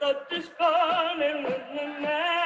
woke up this morning with my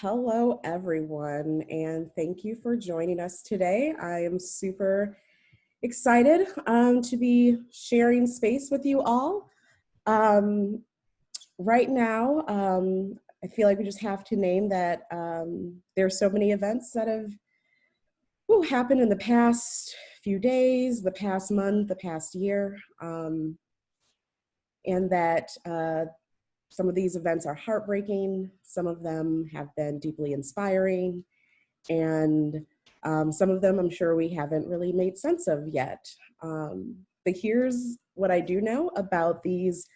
hello, everyone, and thank you for joining us today. I am super excited um, to be sharing space with you all. Um, right now, um, I feel like we just have to name that um, there are so many events that have whew, happened in the past few days, the past month, the past year, um, and that uh, some of these events are heartbreaking, some of them have been deeply inspiring, and um, some of them I'm sure we haven't really made sense of yet. Um, but here's what I do know about these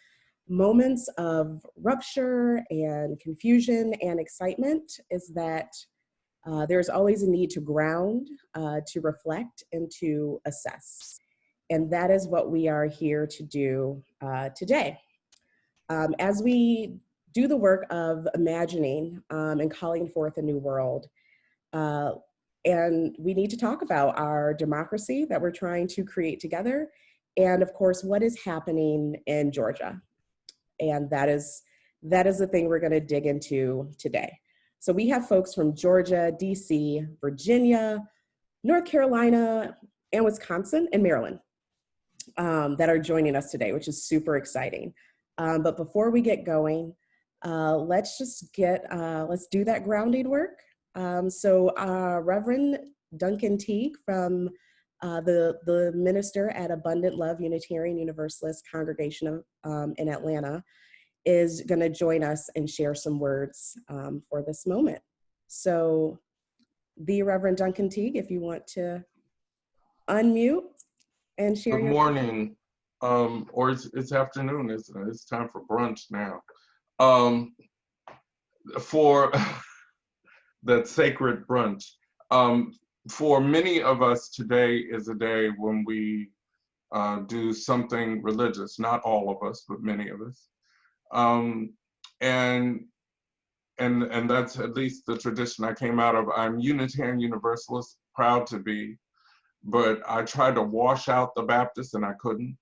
moments of rupture and confusion and excitement is that uh, there's always a need to ground, uh, to reflect, and to assess. And that is what we are here to do uh, today. Um, as we do the work of imagining um, and calling forth a new world, uh, and we need to talk about our democracy that we're trying to create together, and of course, what is happening in Georgia. And that is, that is the thing we're gonna dig into today. So we have folks from Georgia, DC, Virginia, North Carolina, and Wisconsin, and Maryland um, that are joining us today, which is super exciting. Um, but before we get going, uh, let's just get, uh, let's do that grounding work. Um, so uh, Reverend Duncan Teague from uh, the, the minister at Abundant Love Unitarian Universalist Congregation of, um, in Atlanta is gonna join us and share some words um, for this moment. So the Reverend Duncan Teague, if you want to unmute and share Good morning, um, or it's, it's afternoon, it's, it's time for brunch now. Um, for that sacred brunch, um, for many of us, today is a day when we uh, do something religious, not all of us, but many of us. Um, and and and that's at least the tradition I came out of. I'm Unitarian Universalist, proud to be, but I tried to wash out the Baptist and I couldn't.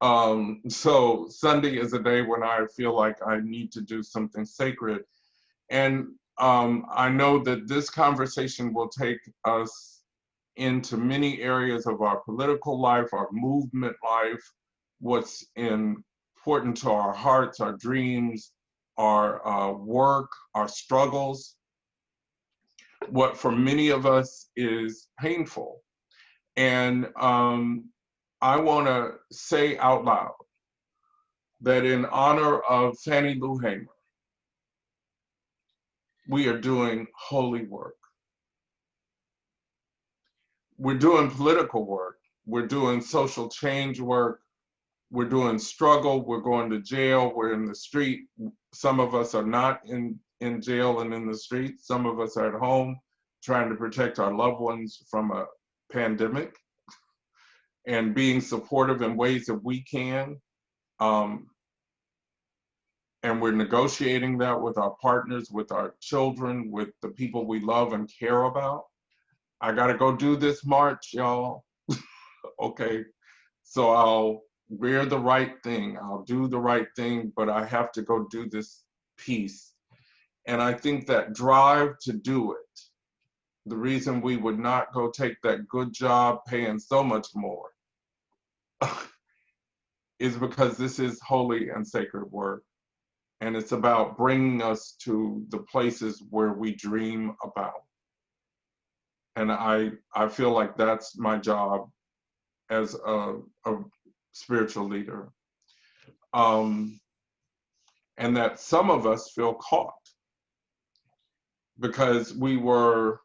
Um, so Sunday is a day when I feel like I need to do something sacred. And um, I know that this conversation will take us into many areas of our political life, our movement life, what's important to our hearts, our dreams, our uh, work, our struggles, what for many of us is painful. And um, I want to say out loud that in honor of Fannie Lou Hamer, we are doing holy work. We're doing political work. We're doing social change work. We're doing struggle. We're going to jail. We're in the street. Some of us are not in, in jail and in the street. Some of us are at home trying to protect our loved ones from a pandemic and being supportive in ways that we can. Um, and we're negotiating that with our partners, with our children, with the people we love and care about. I gotta go do this march, y'all. okay, so I'll wear the right thing, I'll do the right thing, but I have to go do this piece. And I think that drive to do it, the reason we would not go take that good job paying so much more is because this is holy and sacred work. And it's about bringing us to the places where we dream about. And I, I feel like that's my job as a, a spiritual leader. Um, and that some of us feel caught because we were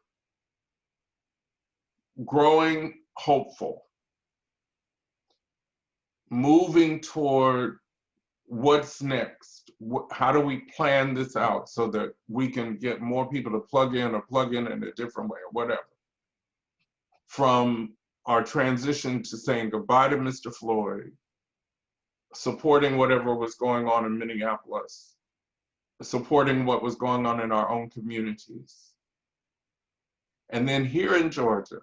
growing hopeful, moving toward what's next. How do we plan this out so that we can get more people to plug in or plug in in a different way or whatever? From our transition to saying goodbye to Mr. Floyd, supporting whatever was going on in Minneapolis, supporting what was going on in our own communities. And then here in Georgia,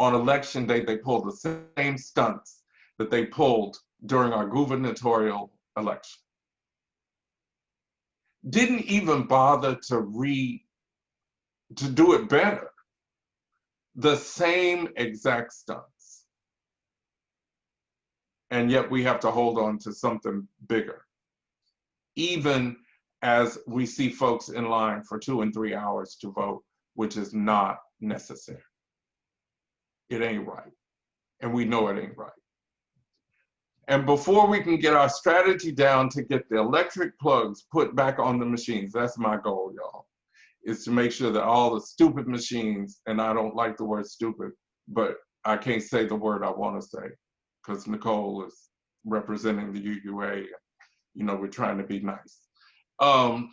on election day, they pulled the same stunts that they pulled during our gubernatorial election. Didn't even bother to re, to do it better. The same exact stunts. And yet we have to hold on to something bigger. Even as we see folks in line for two and three hours to vote, which is not necessary it ain't right. And we know it ain't right. And before we can get our strategy down to get the electric plugs put back on the machines, that's my goal, y'all, is to make sure that all the stupid machines, and I don't like the word stupid, but I can't say the word I want to say because Nicole is representing the UUA. You know, we're trying to be nice. Um,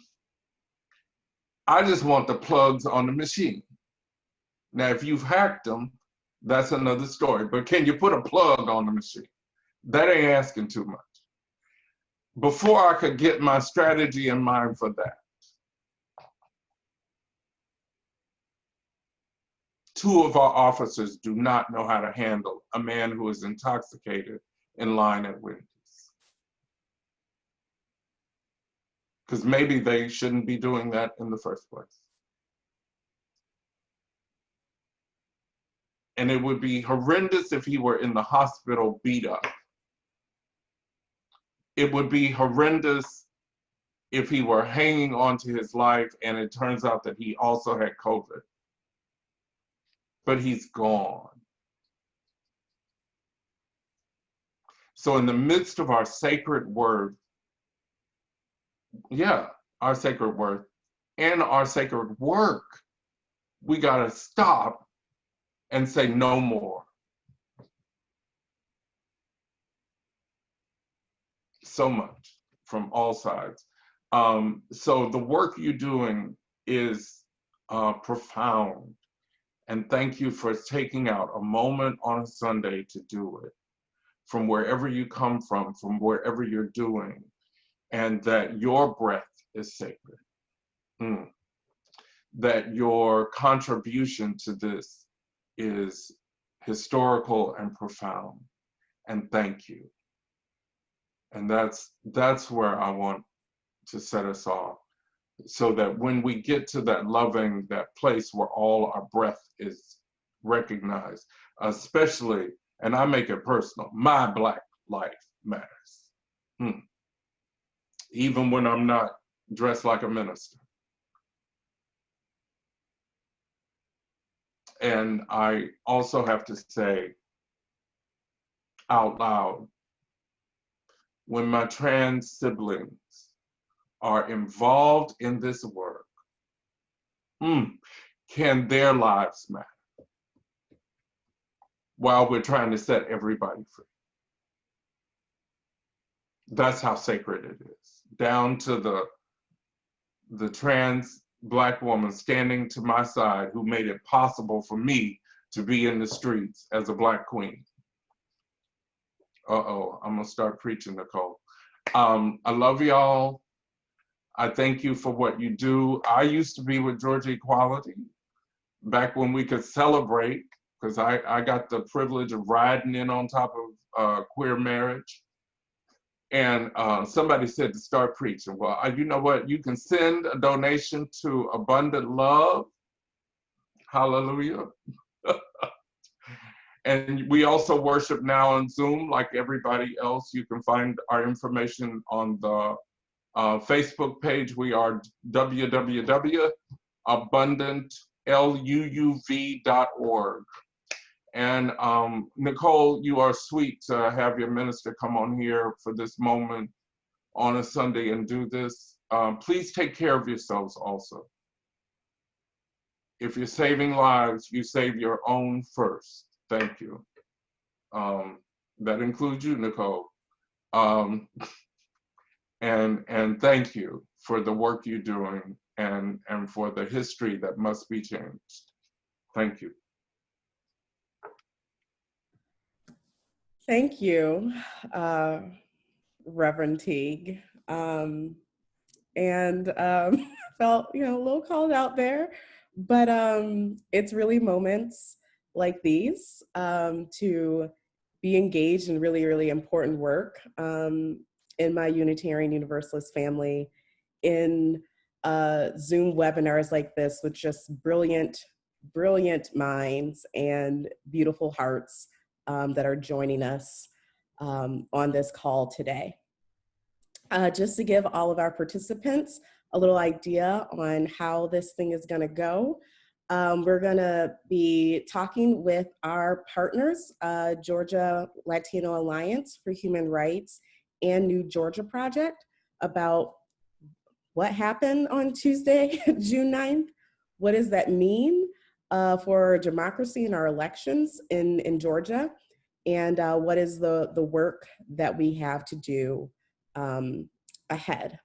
I just want the plugs on the machine. Now, if you've hacked them, that's another story. But can you put a plug on the machine? That ain't asking too much. Before I could get my strategy in mind for that, two of our officers do not know how to handle a man who is intoxicated in line at Wendy's. Because maybe they shouldn't be doing that in the first place. And it would be horrendous if he were in the hospital beat up. It would be horrendous if he were hanging on to his life and it turns out that he also had COVID. But he's gone. So in the midst of our sacred word, yeah, our sacred word and our sacred work, we gotta stop and say no more. So much from all sides. Um, so the work you're doing is uh, profound. And thank you for taking out a moment on a Sunday to do it from wherever you come from, from wherever you're doing, and that your breath is sacred. Mm. That your contribution to this is historical and profound. And thank you. And that's that's where I want to set us off. So that when we get to that loving, that place where all our breath is recognized, especially, and I make it personal, my black life matters. Hmm. Even when I'm not dressed like a minister. And I also have to say out loud, when my trans siblings are involved in this work, hmm, can their lives matter while we're trying to set everybody free? That's how sacred it is, down to the the trans black woman standing to my side who made it possible for me to be in the streets as a black queen. Uh-oh, I'm gonna start preaching, Nicole. Um, I love y'all. I thank you for what you do. I used to be with Georgia Equality back when we could celebrate, because I, I got the privilege of riding in on top of uh, queer marriage. And uh, somebody said to start preaching. Well, uh, you know what? You can send a donation to Abundant Love. Hallelujah. and we also worship now on Zoom like everybody else. You can find our information on the uh, Facebook page. We are www.abundantluuv.org. And um, Nicole, you are sweet to have your minister come on here for this moment on a Sunday and do this. Um, please take care of yourselves also. If you're saving lives, you save your own first. Thank you. Um, that includes you, Nicole. Um, and and thank you for the work you're doing and and for the history that must be changed. Thank you. Thank you, uh, Reverend Teague. Um, and um, felt, you know, a little called out there, but um, it's really moments like these um, to be engaged in really, really important work um, in my Unitarian Universalist family in uh, Zoom webinars like this with just brilliant, brilliant minds and beautiful hearts um, that are joining us um, on this call today. Uh, just to give all of our participants a little idea on how this thing is gonna go, um, we're gonna be talking with our partners, uh, Georgia Latino Alliance for Human Rights and New Georgia Project about what happened on Tuesday, June 9th. What does that mean? Uh, for democracy in our elections in, in Georgia and uh, what is the, the work that we have to do um, ahead.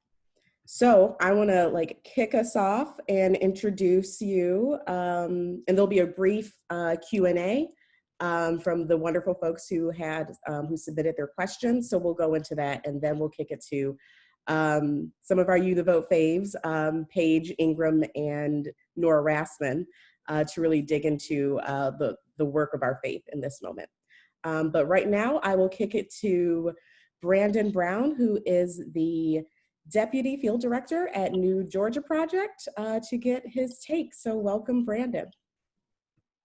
So I wanna like kick us off and introduce you um, and there'll be a brief uh, Q&A um, from the wonderful folks who had, um, who submitted their questions. So we'll go into that and then we'll kick it to um, some of our UU the Vote faves, um, Paige Ingram and Nora Rasman uh, to really dig into uh, the, the work of our faith in this moment. Um, but right now, I will kick it to Brandon Brown, who is the Deputy Field Director at New Georgia Project, uh, to get his take. So welcome, Brandon.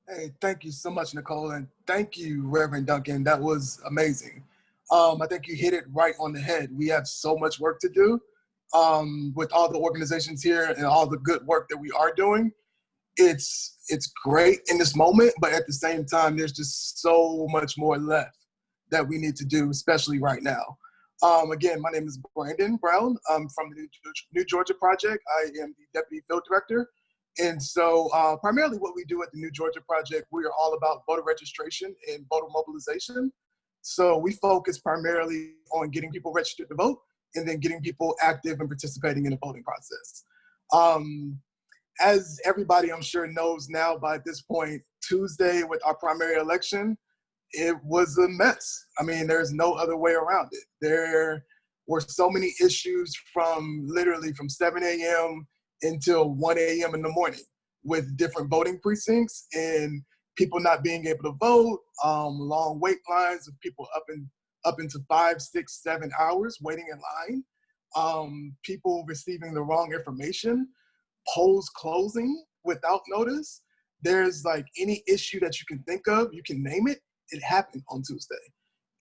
Hey, thank you so much, Nicole, and thank you, Reverend Duncan. That was amazing. Um, I think you hit it right on the head. We have so much work to do um, with all the organizations here and all the good work that we are doing it's it's great in this moment, but at the same time, there's just so much more left that we need to do, especially right now. Um, again, my name is Brandon Brown. I'm from the New Georgia Project. I am the Deputy Field Director. And so uh, primarily what we do at the New Georgia Project, we are all about voter registration and voter mobilization. So we focus primarily on getting people registered to vote and then getting people active and participating in the voting process. Um, as everybody I'm sure knows now by this point, Tuesday with our primary election, it was a mess. I mean, there's no other way around it. There were so many issues from literally from 7 a.m. until 1 a.m. in the morning with different voting precincts and people not being able to vote, um, long wait lines of people up in up into five, six, seven hours waiting in line, um, people receiving the wrong information, polls closing without notice. There's like any issue that you can think of, you can name it, it happened on Tuesday.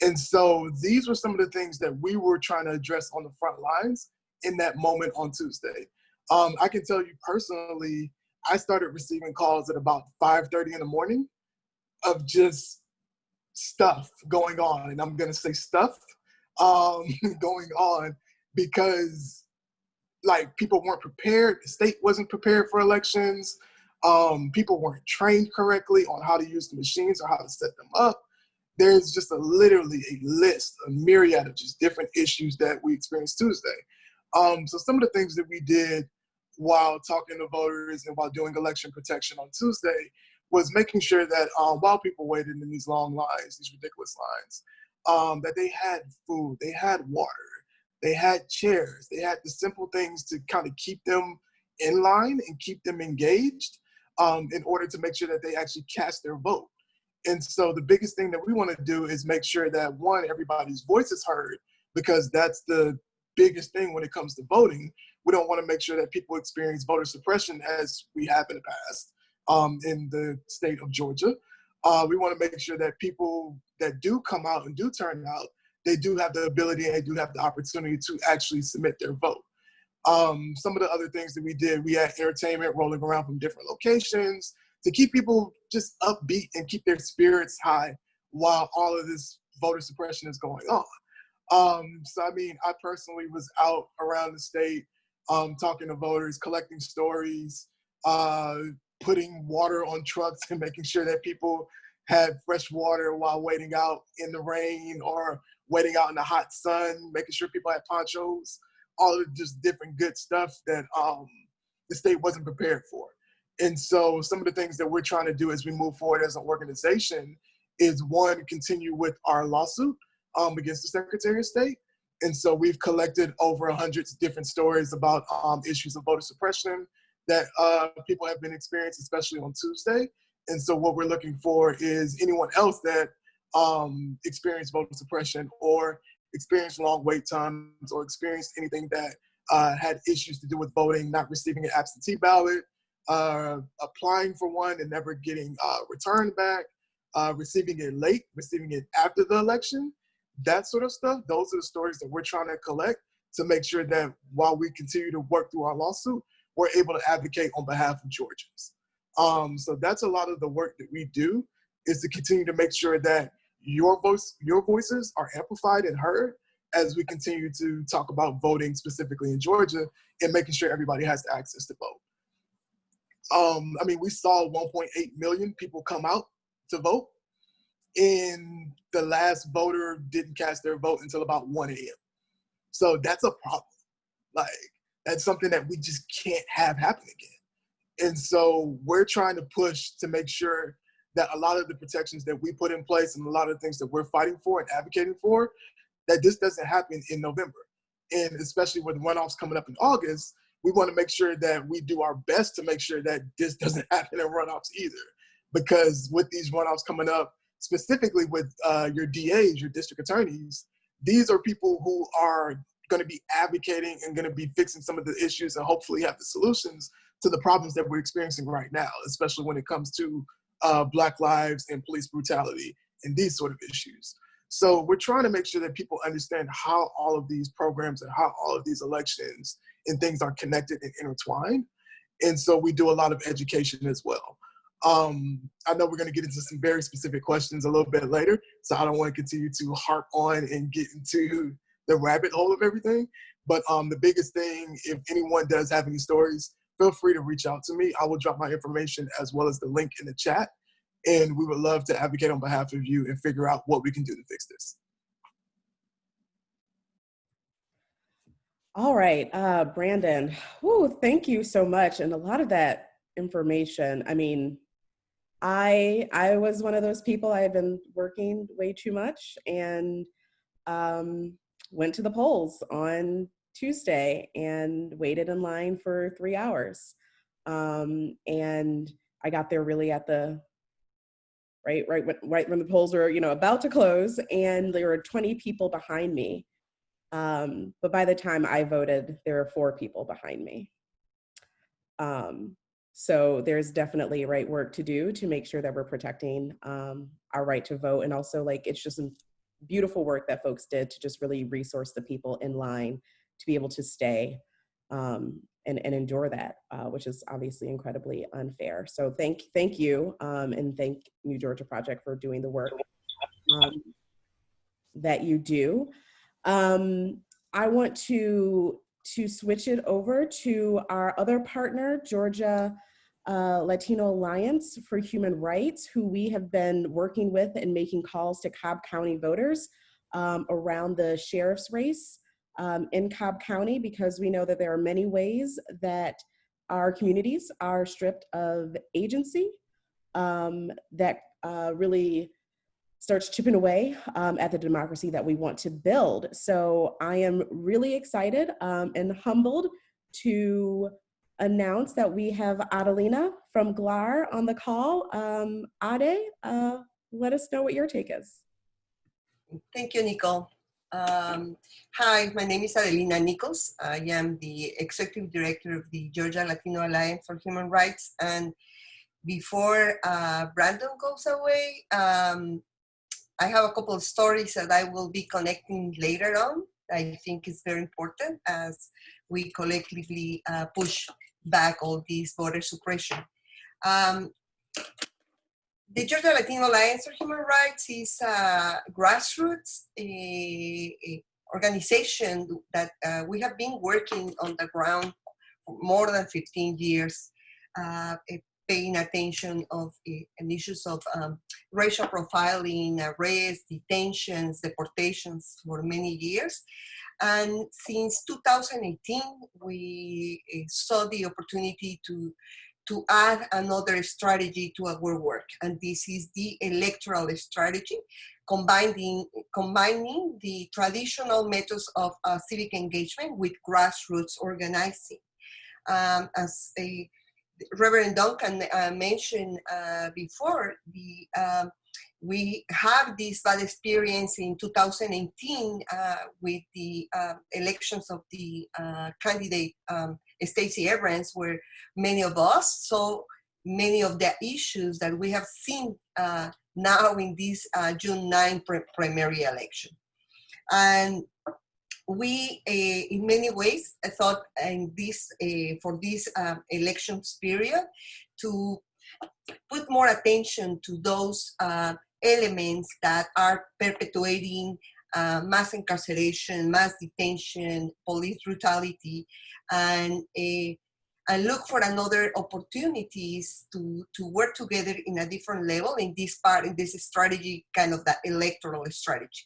And so these were some of the things that we were trying to address on the front lines in that moment on Tuesday. Um, I can tell you personally, I started receiving calls at about 5.30 in the morning of just stuff going on. And I'm gonna say stuff um, going on because like people weren't prepared, the state wasn't prepared for elections, um, people weren't trained correctly on how to use the machines or how to set them up there's just a literally a list, a myriad of just different issues that we experienced Tuesday. Um, so some of the things that we did while talking to voters and while doing election protection on Tuesday was making sure that um, while people waited in these long lines, these ridiculous lines, um, that they had food, they had water, they had chairs, they had the simple things to kind of keep them in line and keep them engaged um, in order to make sure that they actually cast their vote. And so the biggest thing that we want to do is make sure that one, everybody's voice is heard, because that's the biggest thing when it comes to voting. We don't want to make sure that people experience voter suppression as we have in the past um, in the state of Georgia. Uh, we want to make sure that people that do come out and do turn out, they do have the ability and they do have the opportunity to actually submit their vote. Um, some of the other things that we did, we had entertainment rolling around from different locations to keep people just upbeat and keep their spirits high while all of this voter suppression is going on. Um, so, I mean, I personally was out around the state um, talking to voters, collecting stories, uh, putting water on trucks and making sure that people had fresh water while waiting out in the rain or waiting out in the hot sun, making sure people had ponchos, all of just different good stuff that um, the state wasn't prepared for. And so some of the things that we're trying to do as we move forward as an organization is one, continue with our lawsuit um, against the Secretary of State. And so we've collected over a hundred different stories about um, issues of voter suppression that uh, people have been experiencing, especially on Tuesday. And so what we're looking for is anyone else that um, experienced voter suppression or experienced long wait times or experienced anything that uh, had issues to do with voting, not receiving an absentee ballot, uh, applying for one and never getting uh, returned back, uh, receiving it late, receiving it after the election, that sort of stuff. Those are the stories that we're trying to collect to make sure that while we continue to work through our lawsuit, we're able to advocate on behalf of Georgians. Um, so that's a lot of the work that we do is to continue to make sure that your voice, your voices are amplified and heard as we continue to talk about voting specifically in Georgia and making sure everybody has access to vote. Um, I mean, we saw 1.8 million people come out to vote, and the last voter didn't cast their vote until about 1 a.m. So that's a problem. Like, that's something that we just can't have happen again. And so we're trying to push to make sure that a lot of the protections that we put in place and a lot of things that we're fighting for and advocating for, that this doesn't happen in November. And especially with runoffs coming up in August, we want to make sure that we do our best to make sure that this doesn't happen in runoffs either. Because with these runoffs coming up, specifically with uh, your DAs, your district attorneys, these are people who are going to be advocating and going to be fixing some of the issues and hopefully have the solutions to the problems that we're experiencing right now, especially when it comes to uh, Black lives and police brutality and these sort of issues. So we're trying to make sure that people understand how all of these programs and how all of these elections and things are connected and intertwined. And so we do a lot of education as well. Um, I know we're going to get into some very specific questions a little bit later, so I don't want to continue to harp on and get into the rabbit hole of everything. But um, the biggest thing, if anyone does have any stories, feel free to reach out to me. I will drop my information as well as the link in the chat. And we would love to advocate on behalf of you and figure out what we can do to fix this. All right, uh, Brandon, Whew, thank you so much. And a lot of that information, I mean, I I was one of those people, I had been working way too much and um, went to the polls on Tuesday and waited in line for three hours. Um, and I got there really at the right? Right when, right when the polls were, you know, about to close and there were 20 people behind me. Um, but by the time I voted, there were four people behind me. Um, so there's definitely right work to do to make sure that we're protecting um, our right to vote. And also like, it's just some beautiful work that folks did to just really resource the people in line to be able to stay um, and, and endure that, uh, which is obviously incredibly unfair. So thank, thank you um, and thank New Georgia Project for doing the work um, that you do. Um, I want to, to switch it over to our other partner, Georgia uh, Latino Alliance for Human Rights, who we have been working with and making calls to Cobb County voters um, around the sheriff's race um, in Cobb County because we know that there are many ways that our communities are stripped of agency um, that uh, really starts chipping away um, at the democracy that we want to build. So I am really excited um, and humbled to announce that we have Adelina from GLAHR on the call. Um, Ade, uh, let us know what your take is. Thank you, Nicole. Um, hi, my name is Adelina Nicholls. I am the Executive Director of the Georgia Latino Alliance for Human Rights. And before uh, Brandon goes away, um, I have a couple of stories that I will be connecting later on. I think is very important as we collectively uh, push back all these voter suppression. Um, the Georgia Latino Alliance for Human Rights is a grassroots a, a organization that uh, we have been working on the ground for more than 15 years, uh, paying attention of issues of um, racial profiling, arrests, detentions, deportations for many years. And since 2018, we saw the opportunity to to add another strategy to our work. And this is the electoral strategy, combining, combining the traditional methods of uh, civic engagement with grassroots organizing. Um, as a, Reverend Duncan uh, mentioned uh, before, the um, we have this bad experience in 2018 uh, with the uh, elections of the uh, candidate um, Stacey Abrams, where many of us saw many of the issues that we have seen uh, now in this uh, June 9 primary election. And we, uh, in many ways, I thought in this, for this um, elections period to put more attention to those uh, elements that are perpetuating uh, mass incarceration, mass detention, police brutality, and uh, and look for another opportunities to to work together in a different level in this part in this strategy, kind of the electoral strategy.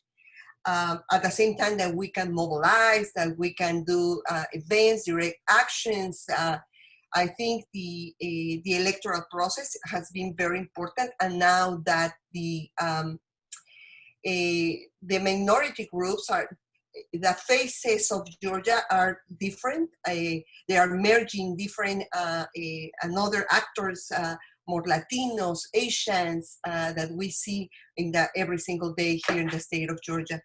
Um, at the same time that we can mobilize, that we can do uh, events, direct actions, uh, I think the uh, the electoral process has been very important, and now that the um, the minority groups are the faces of Georgia are different. Uh, they are merging different another actors, more Latinos, Asians that we see in the every single day here in the state of Georgia.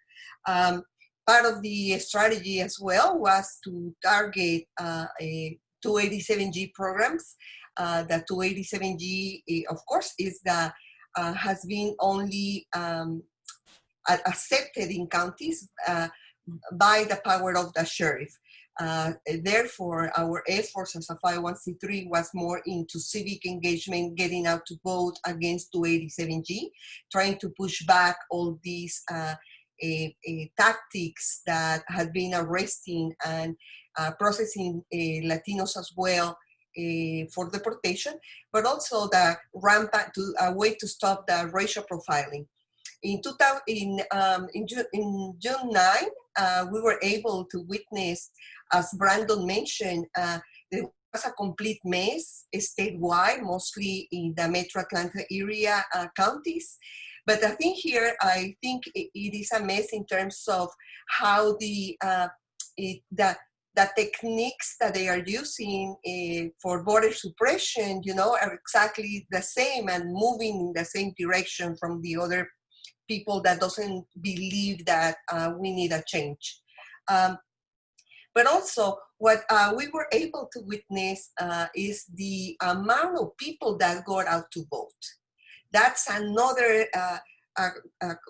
Um, part of the strategy as well was to target uh, a 287G programs. Uh, the 287G, eh, of course, is the uh, has been only um, accepted in counties uh, by the power of the sheriff. Uh, therefore, our efforts as a 501c3 was more into civic engagement, getting out to vote against 287G, trying to push back all these uh, a, a tactics that had been arresting and uh, processing uh, Latinos as well uh, for deportation, but also the rampant to a way to stop the racial profiling. In, 2000, in, um, in, June, in June 9, uh, we were able to witness, as Brandon mentioned, uh, there was a complete mess statewide, mostly in the Metro Atlanta area uh, counties. But I think here, I think it, it is a mess in terms of how the, it, the the techniques that they are using uh, for voter suppression, you know, are exactly the same and moving in the same direction from the other people that doesn't believe that uh, we need a change. Um, but also what uh, we were able to witness uh, is the amount of people that got out to vote. That's another uh,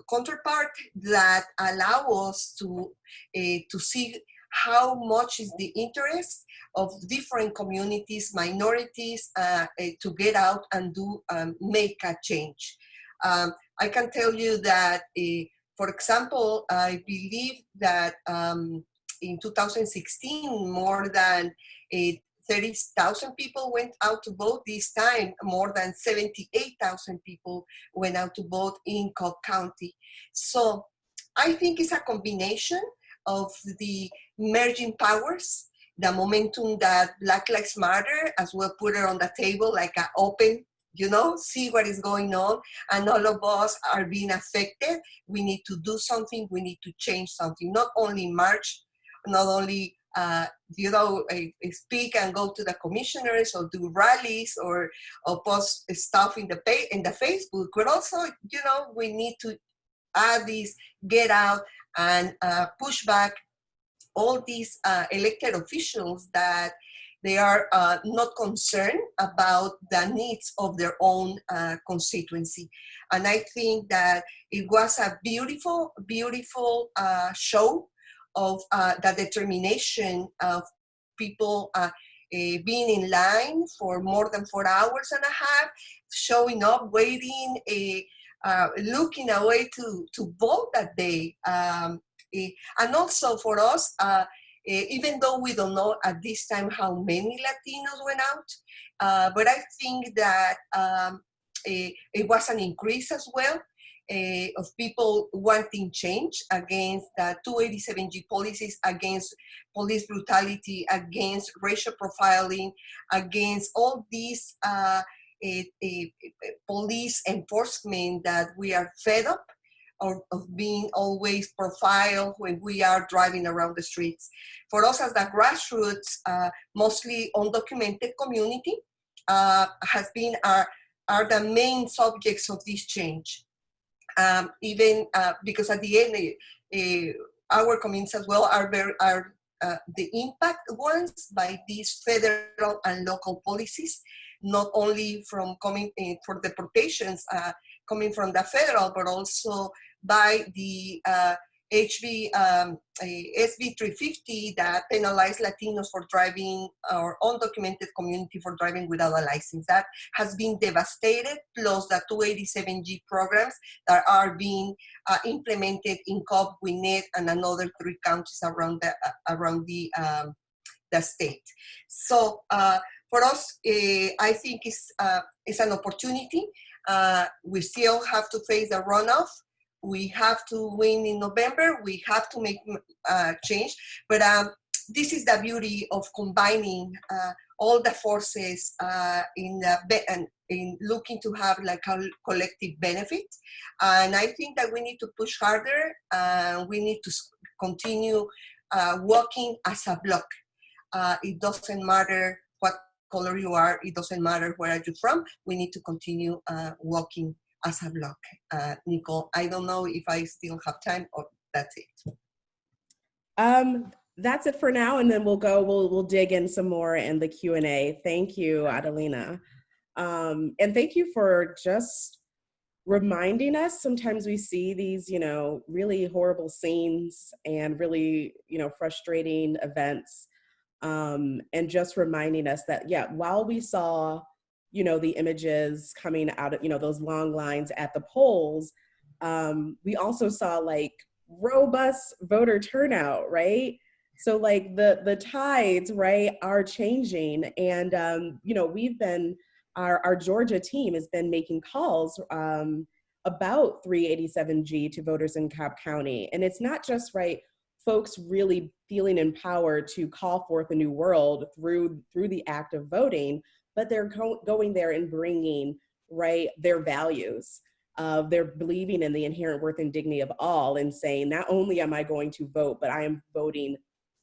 counterpart that allow us to, uh, to see how much is the interest of different communities, minorities, uh, uh, to get out and do um, make a change. Um, I can tell you that, uh, for example, I believe that um, in 2016, more than uh, 30,000 people went out to vote this time, more than 78,000 people went out to vote in Cobb County. So I think it's a combination of the merging powers, the momentum that Black Lives Matter as well put it on the table like an open, you know, see what is going on. And all of us are being affected. We need to do something. We need to change something, not only march, not only uh, you know, speak and go to the commissioners or do rallies or, or post stuff in the in the Facebook, but also, you know, we need to add these get out and uh, push back all these uh, elected officials that they are uh, not concerned about the needs of their own uh, constituency. And I think that it was a beautiful, beautiful uh, show of uh, the determination of people uh, uh, being in line for more than four hours and a half, showing up, waiting, uh, looking away to, to vote that day. Um, and also for us, uh, even though we don't know at this time how many Latinos went out, uh, but I think that um, it was an increase as well uh, of people wanting change against the 287G policies, against police brutality, against racial profiling, against all these uh, police enforcement that we are fed up of, of, being always profiled when we are driving around the streets. For us as the grassroots, uh, mostly undocumented community, uh, has been our, are the main subjects of this change um, even uh, because at the end, uh, our communities as well are very are uh, the impact ones by these federal and local policies, not only from coming in for deportations uh, coming from the federal, but also by the uh, HB um, SB 350 that penalized Latinos for driving or undocumented community for driving without a license. That has been devastated, plus the 287G programs that are being uh, implemented in Cobb, Gwinnett, and another three counties around the uh, around the um, the state. So uh, for us, uh, I think it's uh, it's an opportunity. Uh, we still have to face the runoff we have to win in November, we have to make uh, change, but um, this is the beauty of combining uh, all the forces uh, in, the in looking to have like a collective benefit. And I think that we need to push harder, we need to continue uh, working as a block. Uh, it doesn't matter what color you are, it doesn't matter where are you from, we need to continue uh, working as a block. Uh, Nicole, I don't know if I still have time or that's it. Um, that's it for now, and then we'll go, we'll, we'll dig in some more in the Q&A. Thank you, Adelina. Um, and thank you for just reminding us, sometimes we see these, you know, really horrible scenes and really, you know, frustrating events. Um, and just reminding us that, yeah, while we saw you know, the images coming out of, you know, those long lines at the polls, um, we also saw like robust voter turnout, right? So like the the tides, right, are changing, and um, you know we've been our our Georgia team has been making calls um, about 387G to voters in Cobb County, and it's not just right folks really feeling empowered to call forth a new world through through the act of voting, but they're go going there and bringing right their values of their believing in the inherent worth and dignity of all and saying not only am i going to vote but i am voting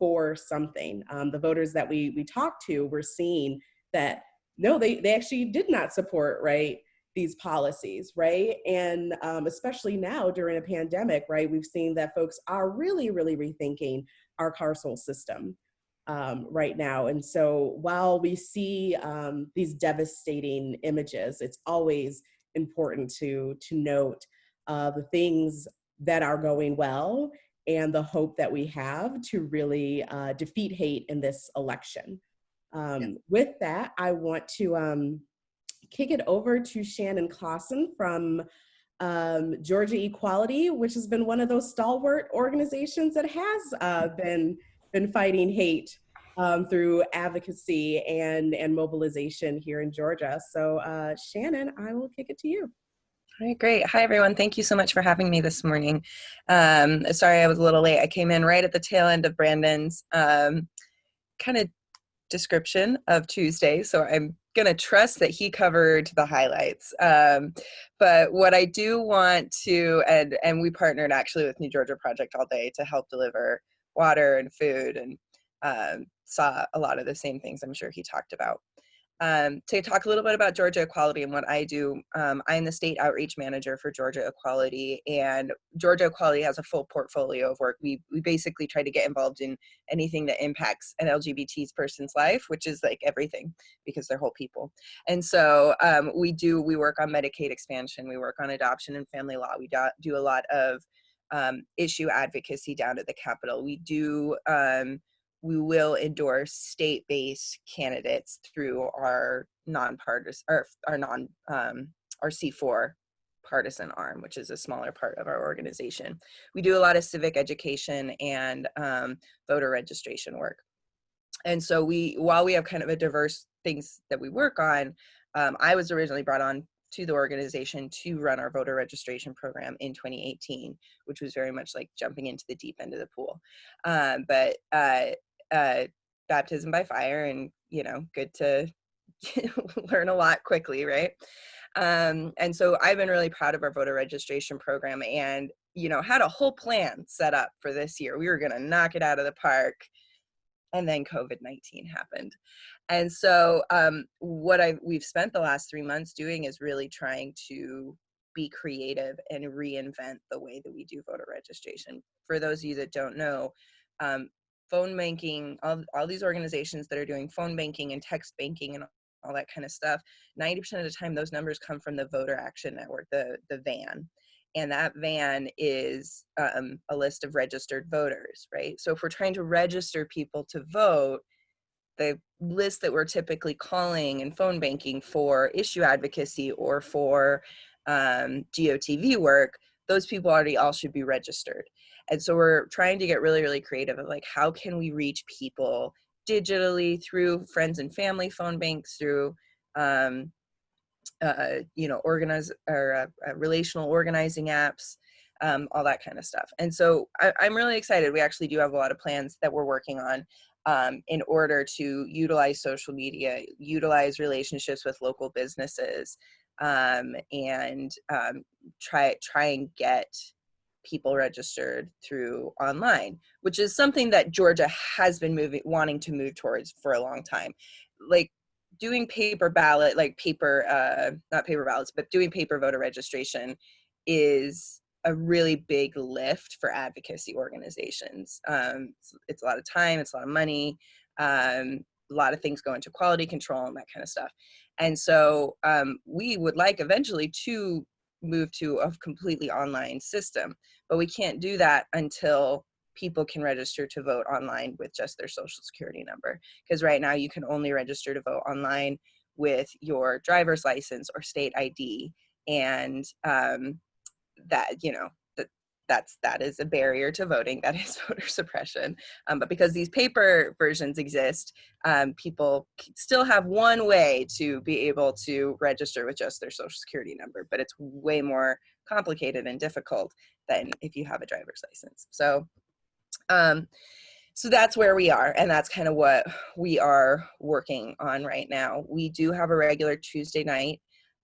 for something. Um, the voters that we we talked to were seeing that no, they they actually did not support right these policies, right? And um, especially now during a pandemic, right? We've seen that folks are really, really rethinking our carceral system um, right now. And so while we see um, these devastating images, it's always important to to note uh, the things that are going well and the hope that we have to really uh, defeat hate in this election. Um. With that, I want to um, kick it over to Shannon Clausen from um, Georgia Equality, which has been one of those stalwart organizations that has uh, been been fighting hate um, through advocacy and and mobilization here in Georgia. So, uh, Shannon, I will kick it to you. All right, great. Hi, everyone. Thank you so much for having me this morning. Um, sorry I was a little late. I came in right at the tail end of Brandon's um, kind of description of Tuesday, so I'm going to trust that he covered the highlights. Um, but what I do want to, and, and we partnered actually with New Georgia Project all day to help deliver water and food and um, saw a lot of the same things I'm sure he talked about um, to talk a little bit about Georgia Equality and what I do. Um, I'm the state outreach manager for Georgia Equality, and Georgia Equality has a full portfolio of work. We we basically try to get involved in anything that impacts an LGBT person's life, which is like everything because they're whole people. And so um, we do we work on Medicaid expansion, we work on adoption and family law. We do, do a lot of um, issue advocacy down at the Capitol. We do um, we will endorse state-based candidates through our nonpartisan or our non um, our C4 partisan arm, which is a smaller part of our organization. We do a lot of civic education and um, voter registration work. And so we, while we have kind of a diverse things that we work on, um, I was originally brought on to the organization to run our voter registration program in 2018, which was very much like jumping into the deep end of the pool. Um, but uh, uh, baptism by fire and you know good to learn a lot quickly right um, and so i've been really proud of our voter registration program and you know had a whole plan set up for this year we were going to knock it out of the park and then covid-19 happened and so um, what i we've spent the last three months doing is really trying to be creative and reinvent the way that we do voter registration for those of you that don't know um, phone banking, all, all these organizations that are doing phone banking and text banking and all that kind of stuff, 90% of the time those numbers come from the Voter Action Network, the, the VAN. And that VAN is um, a list of registered voters, right? So if we're trying to register people to vote, the list that we're typically calling and phone banking for issue advocacy or for um, GOTV work, those people already all should be registered. And so we're trying to get really, really creative of like, how can we reach people digitally through friends and family phone banks, through, um, uh, you know, organize or uh, uh, relational organizing apps, um, all that kind of stuff. And so I, I'm really excited. We actually do have a lot of plans that we're working on um, in order to utilize social media, utilize relationships with local businesses, um, and um, try try and get people registered through online, which is something that Georgia has been moving, wanting to move towards for a long time. Like doing paper ballot, like paper, uh, not paper ballots, but doing paper voter registration is a really big lift for advocacy organizations. Um, it's, it's, a lot of time, it's a lot of money, um, a lot of things go into quality control and that kind of stuff. And so um, we would like eventually to move to a completely online system. But we can't do that until people can register to vote online with just their social security number. Because right now you can only register to vote online with your driver's license or state ID. And um, that, you know, that that's that is a barrier to voting that is voter suppression um, but because these paper versions exist um, people still have one way to be able to register with just their social security number but it's way more complicated and difficult than if you have a driver's license so um, so that's where we are and that's kind of what we are working on right now we do have a regular tuesday night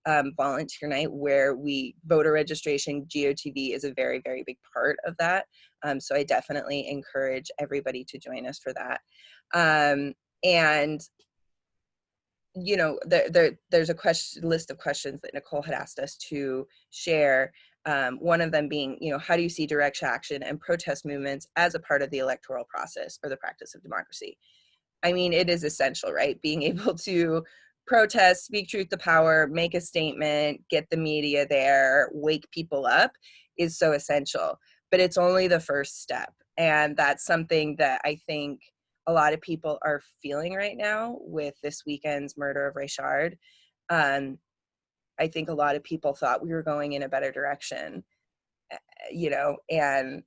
um, volunteer night where we voter registration GOTV is a very very big part of that Um, so I definitely encourage everybody to join us for that. Um, and you know, there, there there's a question list of questions that Nicole had asked us to share. Um, one of them being, you know, how do you see direct action and protest movements as a part of the electoral process or the practice of democracy? I mean, it is essential, right? Being able to protest, speak truth to power, make a statement, get the media there, wake people up is so essential. But it's only the first step. And that's something that I think a lot of people are feeling right now with this weekend's murder of Rayshard. Um, I think a lot of people thought we were going in a better direction, eh, you know, and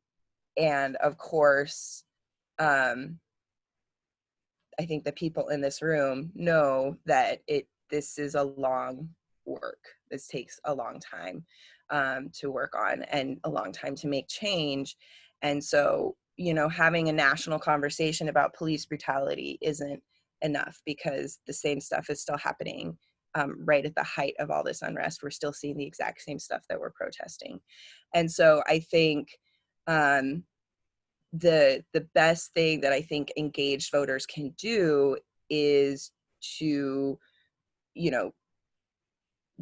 and of course, um, I think the people in this room know that it this is a long work. This takes a long time um, to work on and a long time to make change. And so you know, having a national conversation about police brutality isn't enough because the same stuff is still happening um, right at the height of all this unrest. We're still seeing the exact same stuff that we're protesting. And so I think um, the the best thing that I think engaged voters can do is to, you know,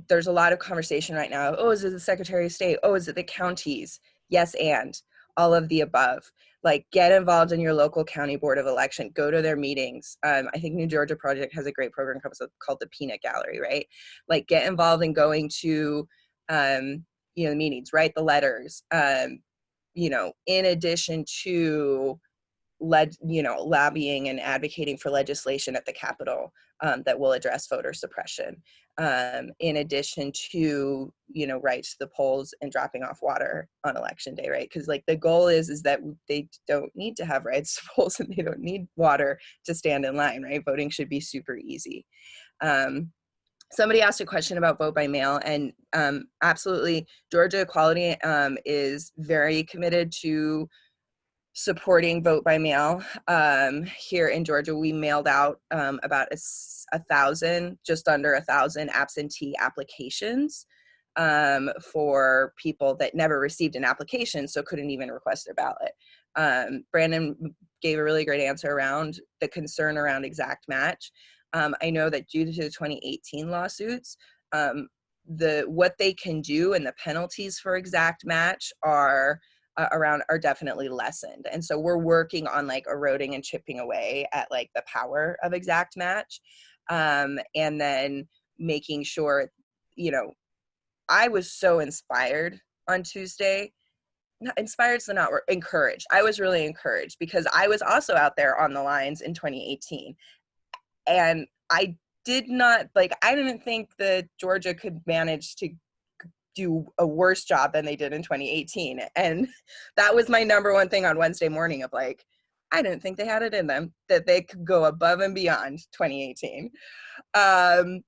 there's a lot of conversation right now. Oh, is it the Secretary of State? Oh, is it the counties? Yes, and all of the above. Like get involved in your local county board of election go to their meetings. Um, i think new georgia project has a great program called the peanut gallery right? Like get involved in going to um, you know meetings write the letters um, you know in addition to led you know lobbying and advocating for legislation at the capitol um, that will address voter suppression um, in addition to you know rights to the polls and dropping off water on election day right? Because like the goal is is that they don't need to have rights to polls and they don't need water to stand in line right? Voting should be super easy. Um, somebody asked a question about vote by mail and um, absolutely georgia equality um, is very committed to supporting vote by mail um, here in Georgia. We mailed out um, about a, a, thousand, just under a thousand absentee applications um, for people that never received an application, so couldn't even request their ballot. Um, Brandon gave a really great answer around the concern around exact match. Um, I know that due to the 2018 lawsuits, um, the what they can do and the penalties for exact match are uh, around are definitely lessened and so we're working on like eroding and chipping away at like the power of exact match um, and then making sure you know i was so inspired on tuesday not inspired so not encouraged. I was really encouraged because i was also out there on the lines in 2018 and i did not like i didn't think that georgia could manage to do a worse job than they did in 2018. And that was my number one thing on Wednesday morning of like, I didn't think they had it in them that they could go above and beyond 2018. Um,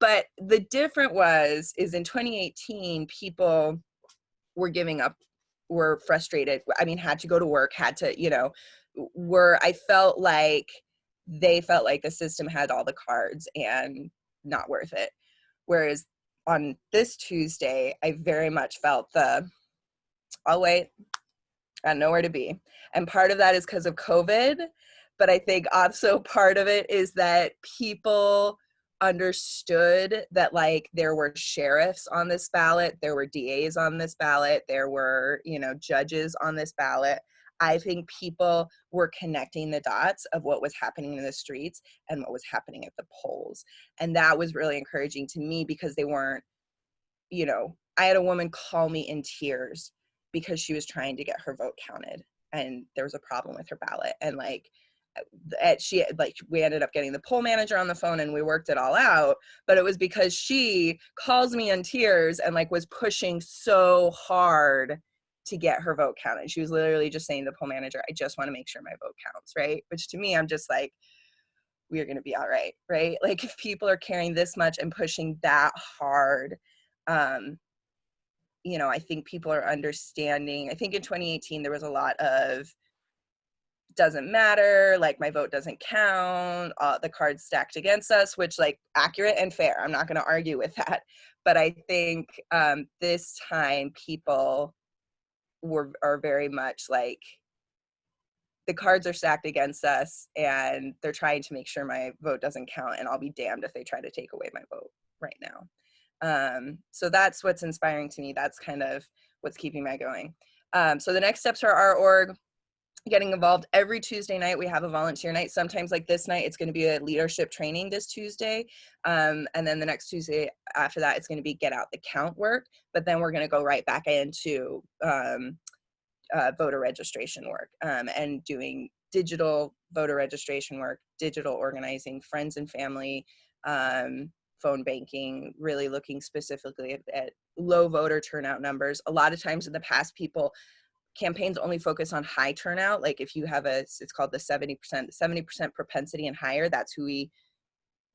but the different was is in 2018 people were giving up were frustrated i mean had to go to work had to you know were i felt like they felt like the system had all the cards and not worth it whereas on this Tuesday, I very much felt the, I'll wait, got nowhere to be. And part of that is because of COVID, but I think also part of it is that people understood that like there were sheriffs on this ballot, there were DAs on this ballot, there were, you know, judges on this ballot. I think people were connecting the dots of what was happening in the streets and what was happening at the polls. And that was really encouraging to me because they weren't, you know, I had a woman call me in tears because she was trying to get her vote counted and there was a problem with her ballot. And like, uh, at eh, she like we ended up getting the poll manager on the phone and we worked it all out but it was because she calls me in tears and like was pushing so hard to get her vote counted. She was literally just saying to the poll manager, I just want to make sure my vote counts, right? Which to me, I'm just like, we are going to be all right, right? Like if people are caring this much and pushing that hard, um, you know, I think people are understanding. I think in 2018, there was a lot of doesn't matter, like my vote doesn't count, uh, the cards stacked against us, which like accurate and fair. I'm not going to argue with that. But I think um, this time people were are very much like the cards are stacked against us and they're trying to make sure my vote doesn't count and I'll be damned if they try to take away my vote right now. Um, so that's what's inspiring to me. That's kind of what's keeping my going. Um, so the next steps are our org getting involved every Tuesday night. We have a volunteer night. Sometimes like this night, it's going to be a leadership training this Tuesday. Um, and then the next Tuesday after that, it's going to be get out the count work. But then we're going to go right back into um, uh, voter registration work um, and doing digital voter registration work, digital organizing, friends and family, um, phone banking, really looking specifically at, at low voter turnout numbers. A lot of times in the past, people campaigns only focus on high turnout. Like if you have a, it's called the 70%, 70% propensity and higher, that's who we,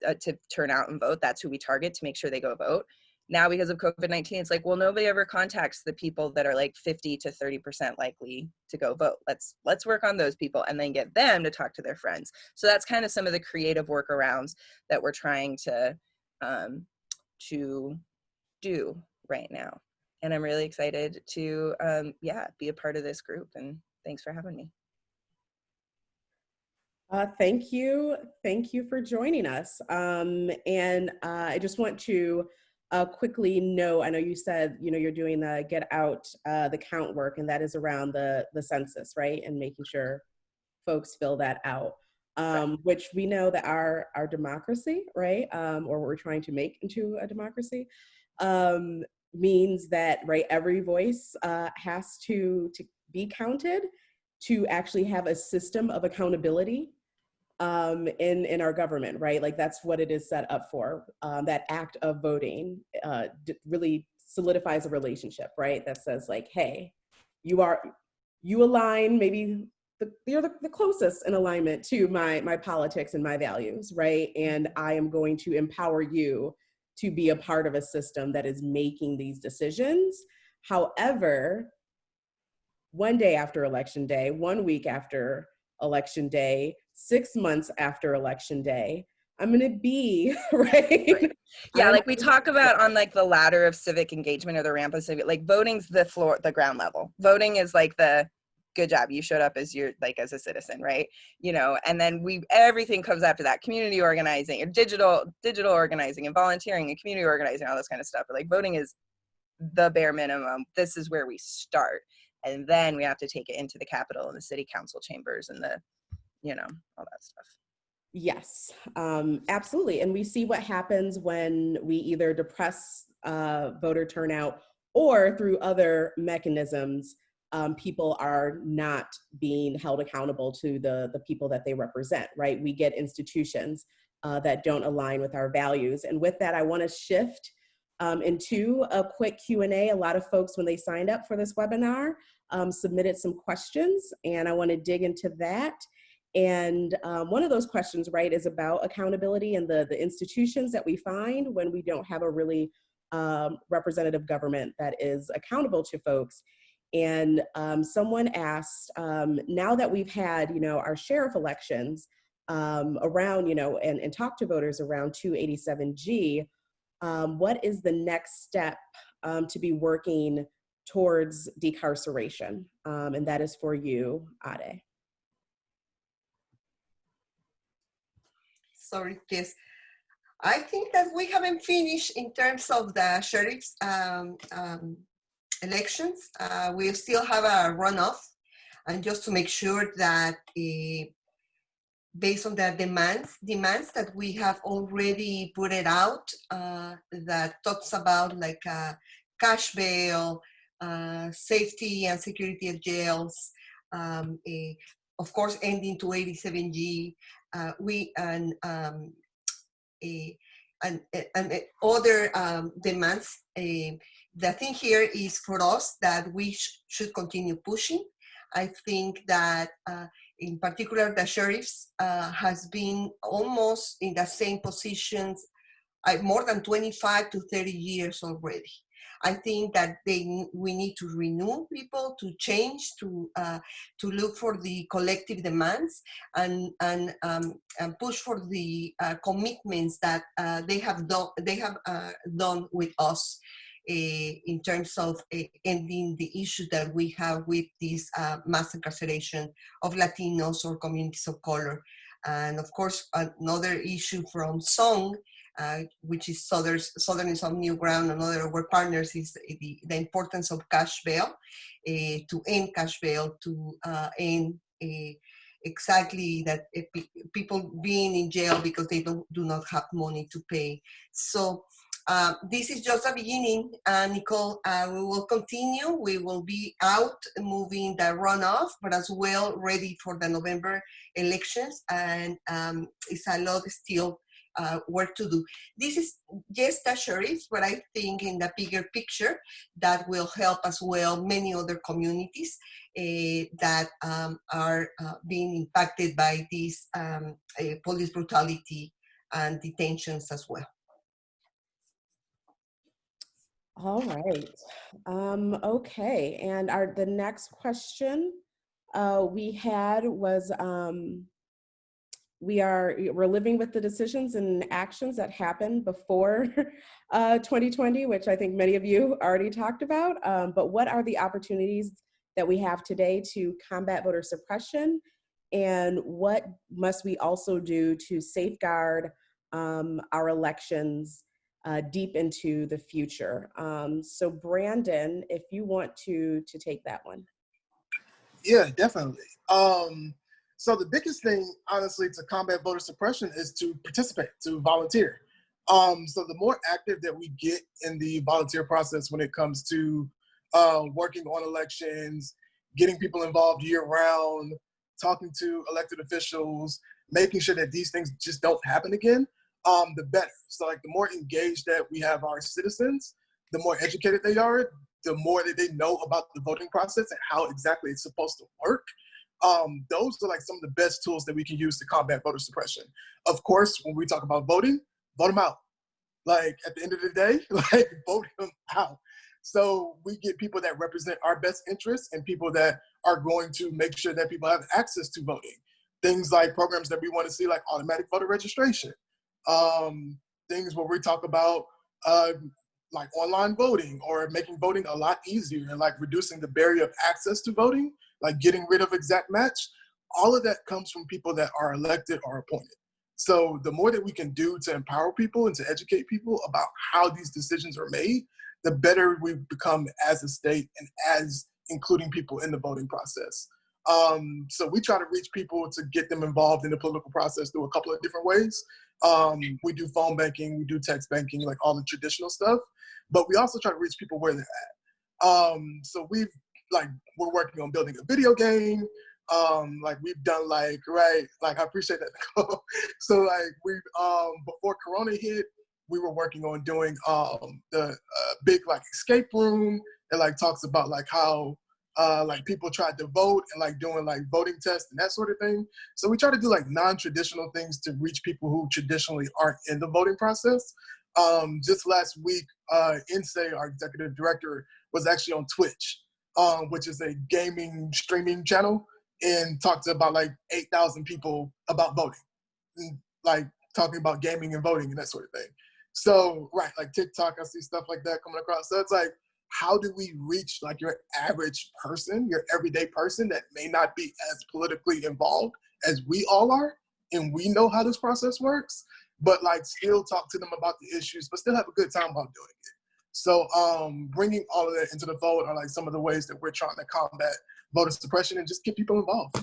uh, to turn out and vote, that's who we target to make sure they go vote. Now because of COVID-19, it's like, well, nobody ever contacts the people that are like 50 to 30% likely to go vote. Let's, let's work on those people and then get them to talk to their friends. So that's kind of some of the creative workarounds that we're trying to, um, to do right now and I'm really excited to, um, yeah, be a part of this group. And thanks for having me. Uh, thank you. Thank you for joining us. Um, and uh, I just want to uh, quickly know, I know you said, you know, you're doing the get out uh, the count work and that is around the, the census, right? And making sure folks fill that out. Um, right. which we know that our, our democracy, right? Um, or what we're trying to make into a democracy, um, means that right every voice uh, has to to be counted to actually have a system of accountability um, in in our government, right? Like that's what it is set up for. Um, that act of voting uh, really solidifies a relationship, right? That says like, hey, you are you align maybe the, you're the, the closest in alignment to my my politics and my values, right? And I am going to empower you to be a part of a system that is making these decisions. However, one day after election day, one week after election day, six months after election day, I'm gonna be right. right. Yeah, like we talk about on like the ladder of civic engagement or the ramp of civic, like voting's the floor, the ground level. Voting is like the good job you showed up as your like as a citizen right? You know and then we everything comes after that community organizing or digital digital organizing and volunteering and community organizing all this kind of stuff but like voting is the bare minimum this is where we start and then we have to take it into the capitol and the city council chambers and the you know all that stuff. Yes um absolutely and we see what happens when we either depress uh voter turnout or through other mechanisms um, people are not being held accountable to the, the people that they represent, right? We get institutions uh, that don't align with our values. And with that, I wanna shift um, into a quick Q&A. A lot of folks, when they signed up for this webinar, um, submitted some questions, and I wanna dig into that. And um, one of those questions, right, is about accountability and the, the institutions that we find when we don't have a really um, representative government that is accountable to folks. And um, someone asked, um, now that we've had, you know, our sheriff elections um, around, you know, and, and talk to voters around 287G, um, what is the next step um, to be working towards decarceration? Um, and that is for you, Ade. Sorry, yes. I think that we haven't finished in terms of the sheriff's um, um, elections. Uh, we still have a runoff, and just to make sure that uh, based on the demands, demands that we have already put it out, uh, that talks about like uh, cash bail, uh, safety and security of jails, um, a, of course, ending 287G, uh, we and um, a, and, and other um, demands the thing here is for us that we sh should continue pushing. I think that uh, in particular the sheriffs uh, has been almost in the same positions uh, more than 25 to 30 years already. I think that they we need to renew people, to change, to uh, to look for the collective demands and and, um, and push for the uh, commitments that uh, they have done they have uh, done with us in terms of ending the issue that we have with this uh, mass incarceration of Latinos or communities of color. And of course, another issue from SONG, uh, which is Southerners on New Ground, another of our partners, is the, the importance of cash bail, uh, to end cash bail, to uh, end exactly that people being in jail because they don't, do not have money to pay. So uh, this is just a beginning, uh, Nicole. Uh, we will continue. We will be out moving the runoff, but as well ready for the November elections. And um, it's a lot still uh, work to do. This is just a sheriff, but I think in the bigger picture that will help as well many other communities uh, that um, are uh, being impacted by this um, police brutality and detentions as well. All right. Um, okay. And our the next question uh, we had was um, we are we're living with the decisions and actions that happened before uh, 2020, which I think many of you already talked about. Um, but what are the opportunities that we have today to combat voter suppression? And what must we also do to safeguard um, our elections uh, deep into the future. Um, so Brandon, if you want to to take that one. Yeah, definitely. Um, so the biggest thing, honestly, to combat voter suppression is to participate, to volunteer. Um, so the more active that we get in the volunteer process when it comes to uh, working on elections, getting people involved year round, talking to elected officials, making sure that these things just don't happen again, um, the better. So like the more engaged that we have our citizens, the more educated they are, the more that they know about the voting process and how exactly it's supposed to work. Um, those are like some of the best tools that we can use to combat voter suppression. Of course, when we talk about voting, vote them out. Like at the end of the day, like vote them out. So we get people that represent our best interests and people that are going to make sure that people have access to voting. Things like programs that we want to see, like automatic voter registration, um, things where we talk about uh, like online voting or making voting a lot easier and like reducing the barrier of access to voting, like getting rid of exact match. All of that comes from people that are elected or appointed. So the more that we can do to empower people and to educate people about how these decisions are made, the better we become as a state and as including people in the voting process. Um, so we try to reach people to get them involved in the political process through a couple of different ways. Um, we do phone banking, we do text banking, like all the traditional stuff, but we also try to reach people where they're at. Um, so we've like we're working on building a video game. Um, like we've done like right, like I appreciate that. so like we um before Corona hit, we were working on doing um the uh, big like escape room. It like talks about like how uh, like people tried to vote and like doing like voting tests and that sort of thing. So we try to do like non-traditional things to reach people who traditionally aren't in the voting process. Um, just last week, uh, Nsé, our executive director, was actually on Twitch, um, which is a gaming streaming channel, and talked to about like 8,000 people about voting, and, like talking about gaming and voting and that sort of thing. So, right, like TikTok, I see stuff like that coming across. So it's like, how do we reach like your average person, your everyday person that may not be as politically involved as we all are, and we know how this process works, but like still talk to them about the issues, but still have a good time while doing it. So um, bringing all of that into the fold are like some of the ways that we're trying to combat voter suppression and just get people involved.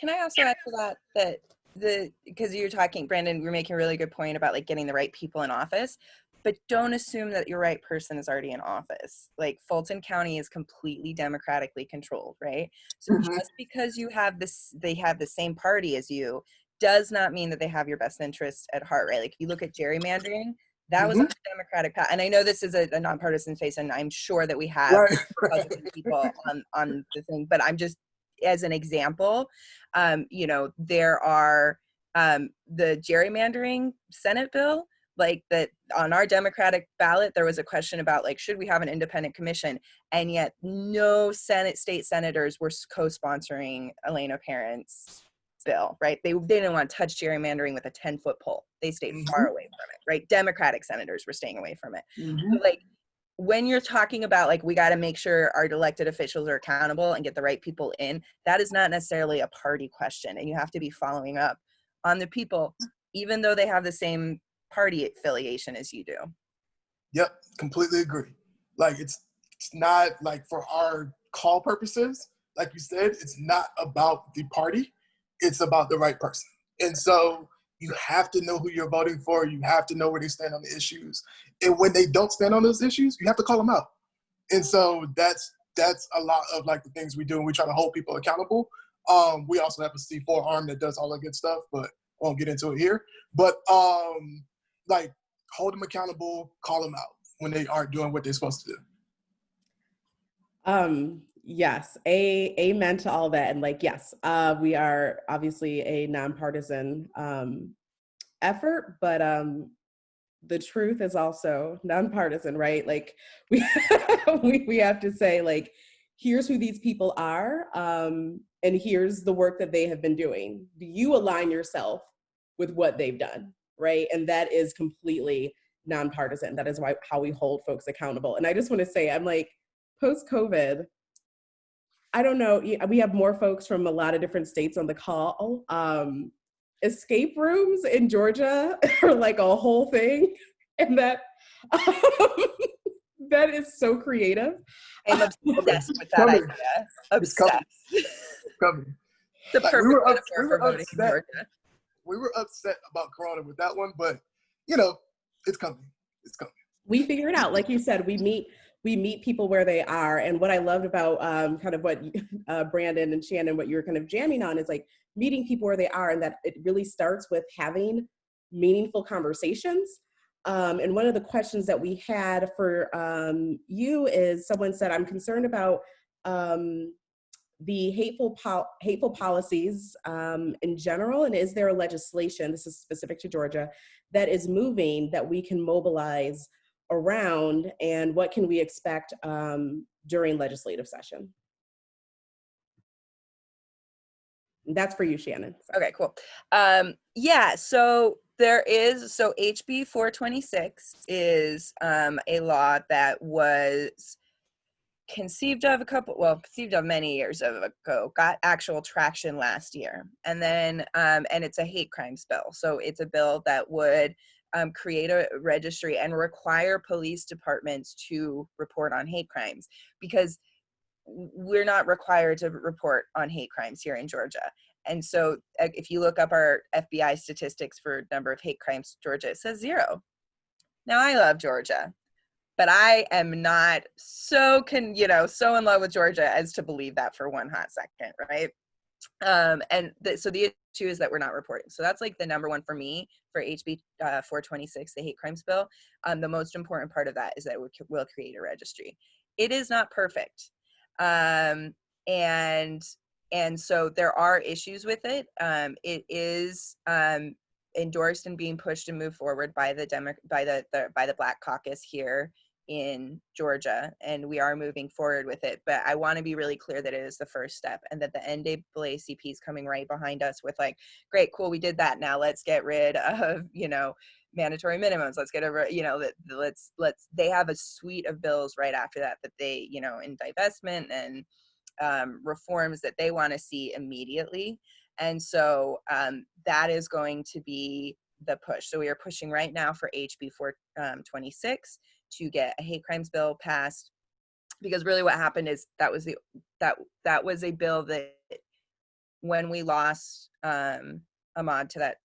Can I also add to that that the because you're talking, Brandon, you're making a really good point about like getting the right people in office but don't assume that your right person is already in office. Like Fulton County is completely democratically controlled, right? So mm-hmm. just because you have this, they have the same party as you, does not mean that they have your best interest at heart, right? Like if you look at gerrymandering, that was mm-hmm. a democratic path. And I know this is a, a nonpartisan face, and I'm sure that we have right. people on on the thing. But I'm just as an example, um, you know, there are um, the gerrymandering Senate bill like that on our democratic ballot there was a question about like should we have an independent commission? And yet no senate state senators were co-sponsoring elena parent's bill right? They, they didn't want to touch gerrymandering with a 10 foot pole. They stayed mm-hmm. far away from it right? Democratic senators were staying away from it. Mm-hmm. like when you're talking about like we got to make sure our elected officials are accountable and get the right people in that is not necessarily a party question and you have to be following up on the people even though they have the same party affiliation as you do Yep, completely agree. Like it's it's not like for our call purposes, like you said, it's not about the party, it's about the right person. And so you have to know who you're voting for, you have to know where they stand on the issues. And when they don't stand on those issues, you have to call them out. And so that's that's a lot of like the things we do and we try to hold people accountable. Um, we also have a C4 arm that does all that good stuff, but won't get into it here. But um, like hold them accountable, call them out when they aren't doing what they're supposed to do. Um, yes, a amen to all that. And like, yes, uh, we are obviously a nonpartisan um, effort, but um, the truth is also nonpartisan, right? Like, we we we have to say like, here's who these people are, um, and here's the work that they have been doing. Do you align yourself with what they've done, right? And that is completely nonpartisan. That is why how we hold folks accountable. And I just want to say, I'm like, post COVID, I don't know. We have more folks from a lot of different states on the call. Um, escape rooms in Georgia are like a whole thing, and that that is so creative. i'm obsessed with that idea It's coming. obsessed Coming. the Like, perfect we were metaphor we for were voting in upset. We were upset about Corona with that one, but you know, it's coming. It's coming. we figure it out like you said we meet we meet people where they are and what i loved about um, kind of what uh, brandon and shannon what you're kind of jamming on is like meeting people where they are and that it really starts with having meaningful conversations um, and one of the questions that we had for um, you is someone said i'm concerned about um, the hateful pol- hateful policies um, in general and is there a legislation this is specific to georgia that is moving that we can mobilize around and what can we expect um, during legislative session that's for you shannon Okay, cool. Um, yeah, so there is, so HB 426 is um, a law that was conceived of a couple, well, conceived of many years ago, got actual traction last year. And then, um, and it's a hate crimes bill. So it's a bill that would um, create a registry and require police departments to report on hate crimes because we're not required to report on hate crimes here in Georgia. And so if you look up our FBI statistics for number of hate crimes, Georgia, it says zero. Now I love Georgia, but I am not so can, you know, so in love with Georgia as to believe that for one hot second, right? Um, and so the issue is that we're not reporting. So that's like the number one for me for HB uh, 426, the hate crimes bill. Um, the most important part of that is that would, will create a registry. It is not perfect. Um, and and so there are issues with it. Um, it is um, endorsed and being pushed and moved forward by the Demo- by the, the by the Black Caucus here in Georgia, and we are moving forward with it. But I want to be really clear that it is the first step, and that the NAACP is coming right behind us with like, great, cool, we did that. Now let's get rid of you know mandatory minimums. Let's get over you know let's let's. They have a suite of bills right after that that they you know in divestment and um, reforms that they want to see immediately. And so um, that is going to be the push. So we are pushing right now for HB 426 to get a hate crimes bill passed because really what happened is that was the that that was a bill that when we lost um, Ahmaud to that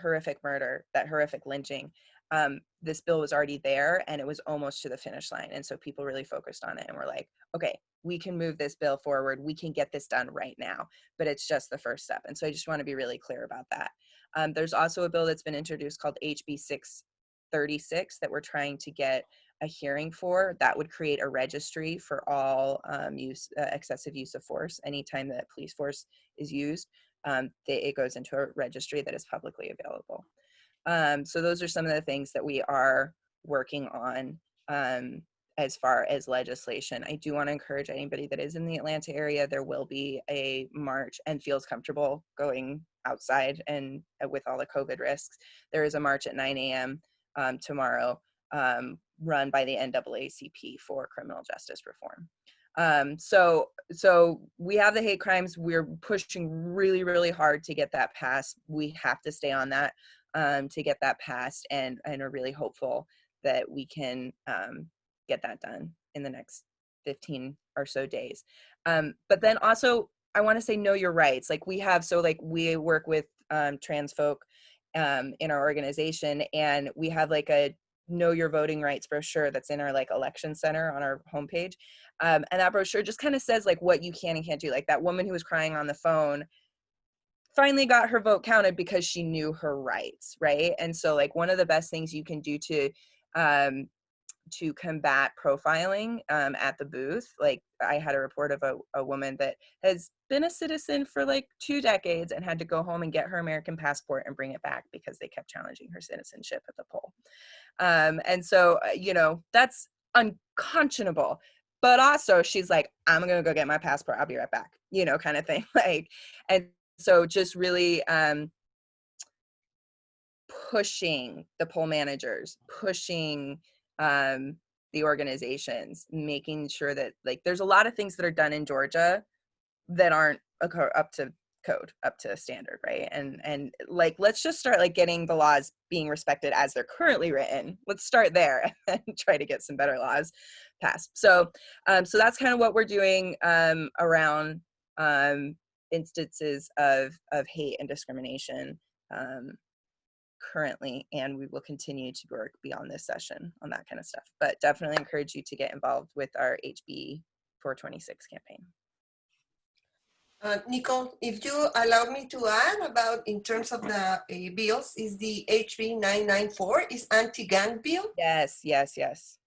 horrific murder, that horrific lynching, um, this bill was already there and it was almost to the finish line. And so people really focused on it and were like, okay, we can move this bill forward. We can get this done right now, but it's just the first step. And so I just want to be really clear about that. Um, there's also a bill that's been introduced called HB 636 that we're trying to get a hearing for that would create a registry for all um, use uh, excessive use of force anytime that police force is used um, they, it goes into a registry that is publicly available um, so those are some of the things that we are working on um, as far as legislation. I do want to encourage anybody that is in the Atlanta area, there will be a march and feels comfortable going outside and uh, with all the COVID risks. There is a march at 9 a.m. Um, tomorrow um, run by the NAACP for criminal justice reform. Um, so, so we have the hate crimes. We're pushing really, really hard to get that passed. We have to stay on that um, to get that passed, and and are really hopeful that we can um, get that done in the next 15 or so days. Um, but then also, I want to say know your rights. Like we have, so like we work with um, trans folk um, in our organization, and we have like a know your voting rights brochure that's in our like election center on our homepage um, and that brochure just kind of says like what you can and can't do like that woman who was crying on the phone finally got her vote counted because she knew her rights right? And so like one of the best things you can do to um, to combat profiling um, at the booth. Like I had a report of a, a woman that has been a citizen for like two decades and had to go home and get her American passport and bring it back because they kept challenging her citizenship at the poll. Um, and so, uh, you know, that's unconscionable. But also, she's like, I'm gonna go get my passport. I'll be right back. You know, kind of thing. Like, and so just really um, pushing the poll managers, pushing um, the organizations, making sure that like there's a lot of things that are done in Georgia that aren't up to code, up to standard, right? And and like let's just start like getting the laws being respected as they're currently written. Let's start there and try to get some better laws passed. So um, so that's kind of what we're doing um, around um, instances of of hate and discrimination um, currently and we will continue to work beyond this session on that kind of stuff but definitely encourage you to get involved with our hb 426 campaign uh, Nicole, if you allow me to add about in terms of the uh, bills, is the HB 994 is anti-gang bill. Yes, yes, yes.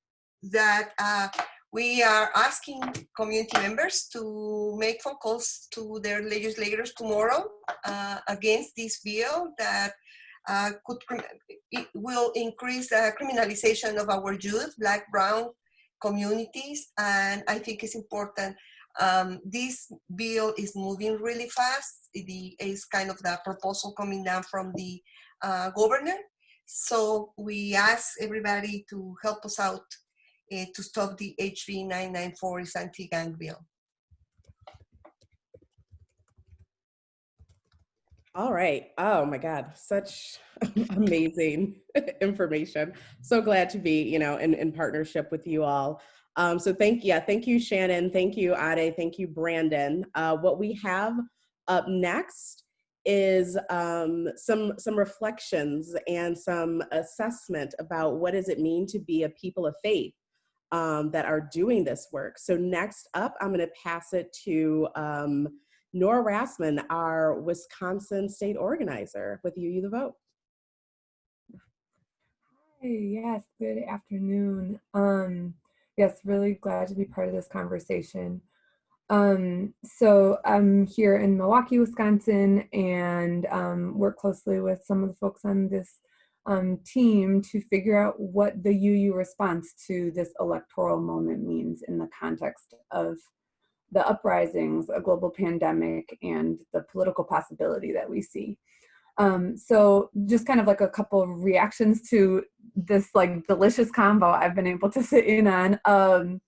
That uh, we are asking community members to make phone calls to their legislators tomorrow uh, against this bill that uh, could it will increase the criminalization of our youth, black, brown communities, and I think it's important. Um, this bill is moving really fast. It is kind of the proposal coming down from the uh, governor. So we ask everybody to help us out uh, to stop the HB 994 anti-gang bill. All right. Oh my God, such amazing information. So glad to be, you know, in, in partnership with you all. Um, so thank you. Yeah, thank you, Shannon. Thank you, Ade. Thank you, Brandon. Uh, what we have up next is um, some some reflections and some assessment about what does it mean to be a people of faith um, that are doing this work. So next up, I'm going to pass it to um, Nora Rassman, our Wisconsin state organizer with UU the Vote. Hi, yes, good afternoon. Um, yes, really glad to be part of this conversation. Um, so I'm here in Milwaukee, Wisconsin, and um, work closely with some of the folks on this um, team to figure out what the UU response to this electoral moment means in the context of the uprisings, a global pandemic, and the political possibility that we see. Um, so just kind of like a couple of reactions to this like delicious combo I've been able to sit in on. Um,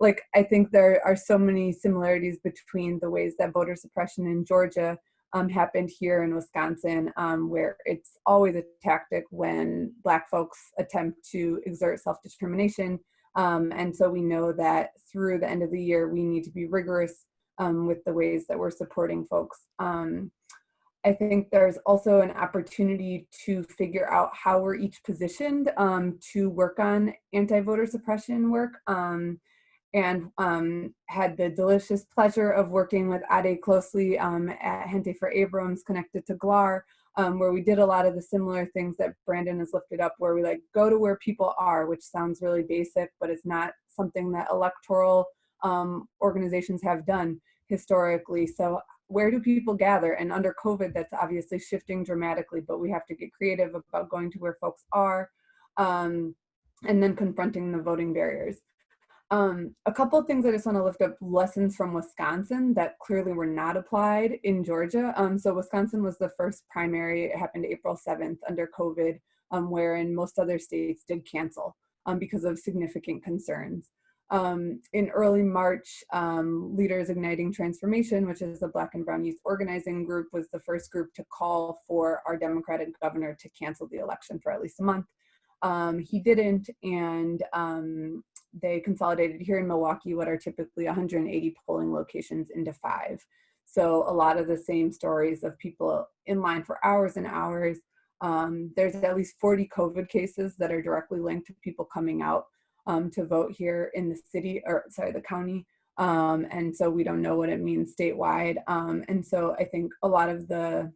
like I think there are so many similarities between the ways that voter suppression in Georgia um, happened here in Wisconsin, um, where it's always a tactic when Black folks attempt to exert self-determination um, and so we know that through the end of the year, we need to be rigorous um, with the ways that we're supporting folks. Um, I think there's also an opportunity to figure out how we're each positioned um, to work on anti-voter suppression work. Um, and um, had the delicious pleasure of working with Ade closely at Gente for Abrams connected to GLAHR um, where we did a lot of the similar things that Brandon has lifted up, where we like go to where people are, which sounds really basic, but it's not something that electoral um, organizations have done historically. So where do people gather? And under COVID, that's obviously shifting dramatically, but we have to get creative about going to where folks are um, and then confronting the voting barriers. Um, a couple of things I just want to lift up lessons from Wisconsin that clearly were not applied in Georgia. Um, so Wisconsin was the first primary, it happened April 7th under COVID, um, wherein most other states did cancel um, because of significant concerns. Um, in early March, um, Leaders Igniting Transformation, which is the Black and Brown Youth Organizing Group, was the first group to call for our Democratic governor to cancel the election for at least a month. Um, he didn't, and um, they consolidated here in Milwaukee what are typically 180 polling locations into five. So a lot of the same stories of people in line for hours and hours. Um, there's at least 40 COVID cases that are directly linked to people coming out um, to vote here in the city, or sorry, the county. Um, and so we don't know what it means statewide. Um, and so I think a lot of the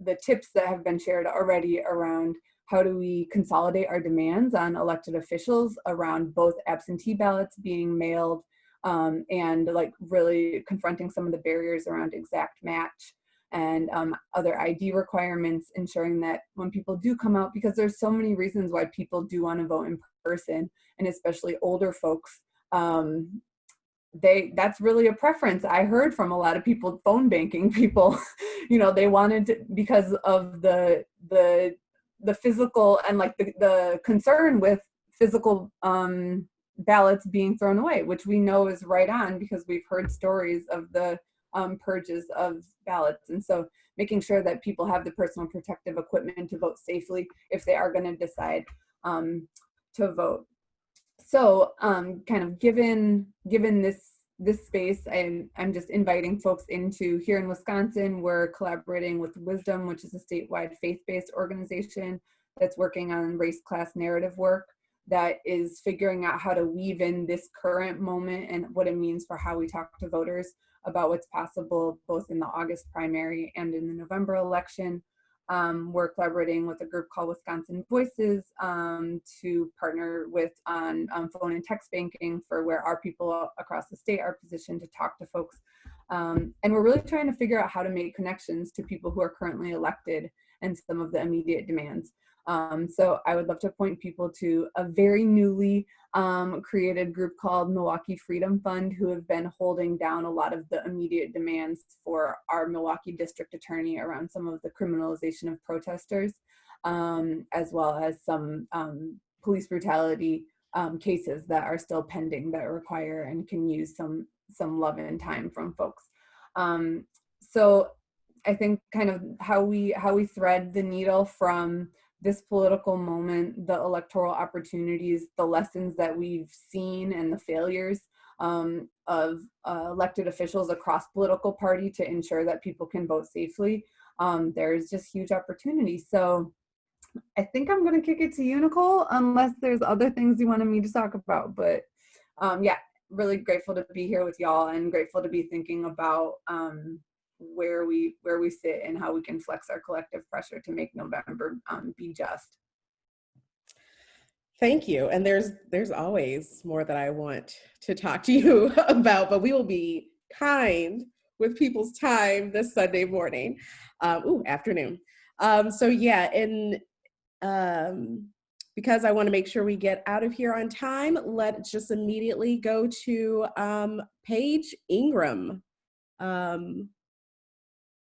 the tips that have been shared already around how do we consolidate our demands on elected officials around both absentee ballots being mailed um, and like really confronting some of the barriers around exact match and um, other ID requirements, ensuring that when people do come out, because there's so many reasons why people do want to vote in person, and especially older folks, um, they that's really a preference. I heard from a lot of people, phone banking people, you know, they wanted to, because of the the the physical and like the, the concern with physical um, ballots being thrown away, which we know is right on because we've heard stories of the um, purges of ballots. And so making sure that people have the personal protective equipment to vote safely if they are going to decide um, to vote. So um, kind of given given this this space, I'm, I'm just inviting folks into here in Wisconsin, we're collaborating with Wisdom, which is a statewide faith-based organization that's working on race class narrative work that is figuring out how to weave in this current moment and what it means for how we talk to voters about what's possible both in the August primary and in the November election. Um, we're collaborating with a group called Wisconsin Voices um, to partner with on um, phone and text banking for where our people across the state are positioned to talk to folks. Um, and we're really trying to figure out how to make connections to people who are currently elected and some of the immediate demands. Um, so I would love to point people to a very newly um, created group called Milwaukee Freedom Fund who have been holding down a lot of the immediate demands for our Milwaukee district attorney around some of the criminalization of protesters, um, as well as some um, police brutality um, cases that are still pending that require and can use some some love and time from folks. Um, so I think kind of how we how we thread the needle from this political moment, the electoral opportunities, the lessons that we've seen and the failures um, of uh, elected officials across political party to ensure that people can vote safely, um, there's just huge opportunity. So I think I'm gonna kick it to you, Nicole, unless there's other things you wanted me to talk about. But um, yeah, really grateful to be here with y'all and grateful to be thinking about um, where we where we sit and how we can flex our collective pressure to make November um, be just. Thank you. And there's there's always more that I want to talk to you about, but we will be kind with people's time this Sunday morning, um, ooh, afternoon. Um, so yeah, and um, because I want to make sure we get out of here on time, let's just immediately go to um, Paige Ingram. Um,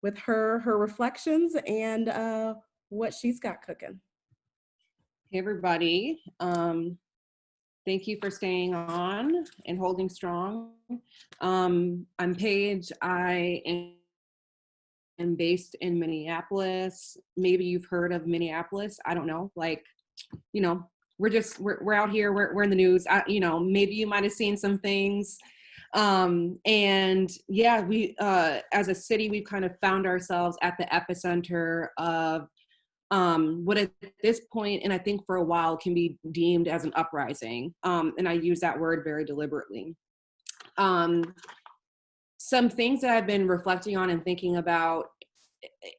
with her her reflections and uh, what she's got cooking. Hey everybody, um, thank you for staying on and holding strong. Um, I'm Paige. I am, based in Minneapolis. Maybe you've heard of Minneapolis. I don't know. Like, you know, we're just we're we're out here. We're we're in the news. I, you know, maybe you might have seen some things um, and yeah, we, uh, as a city, we've kind of found ourselves at the epicenter of um, what at this point, and I think for a while, can be deemed as an uprising. Um, and I use that word very deliberately. Um, some things that I've been reflecting on and thinking about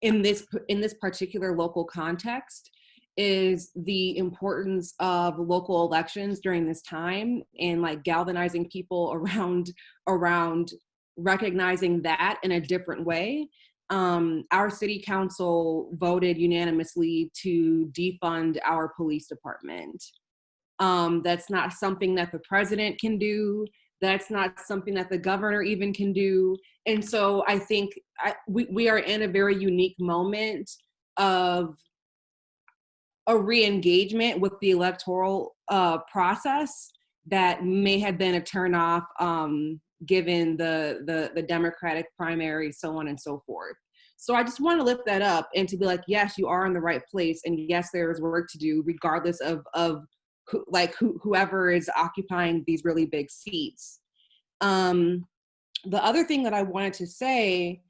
in this in this particular local context is the importance of local elections during this time and like galvanizing people around around recognizing that in a different way. Um, our city council voted unanimously to defund our police department. Um, that's not something that the president can do. That's not something that the governor even can do. And so i think I, we, we are in a very unique moment of a re-engagement with the electoral uh, process that may have been a turnoff um, given the, the the Democratic primary, so on and so forth. So I just want to lift that up and to be like, yes, you are in the right place, and yes, there is work to do, regardless of of like who, whoever is occupying these really big seats. Um, the other thing that I wanted to say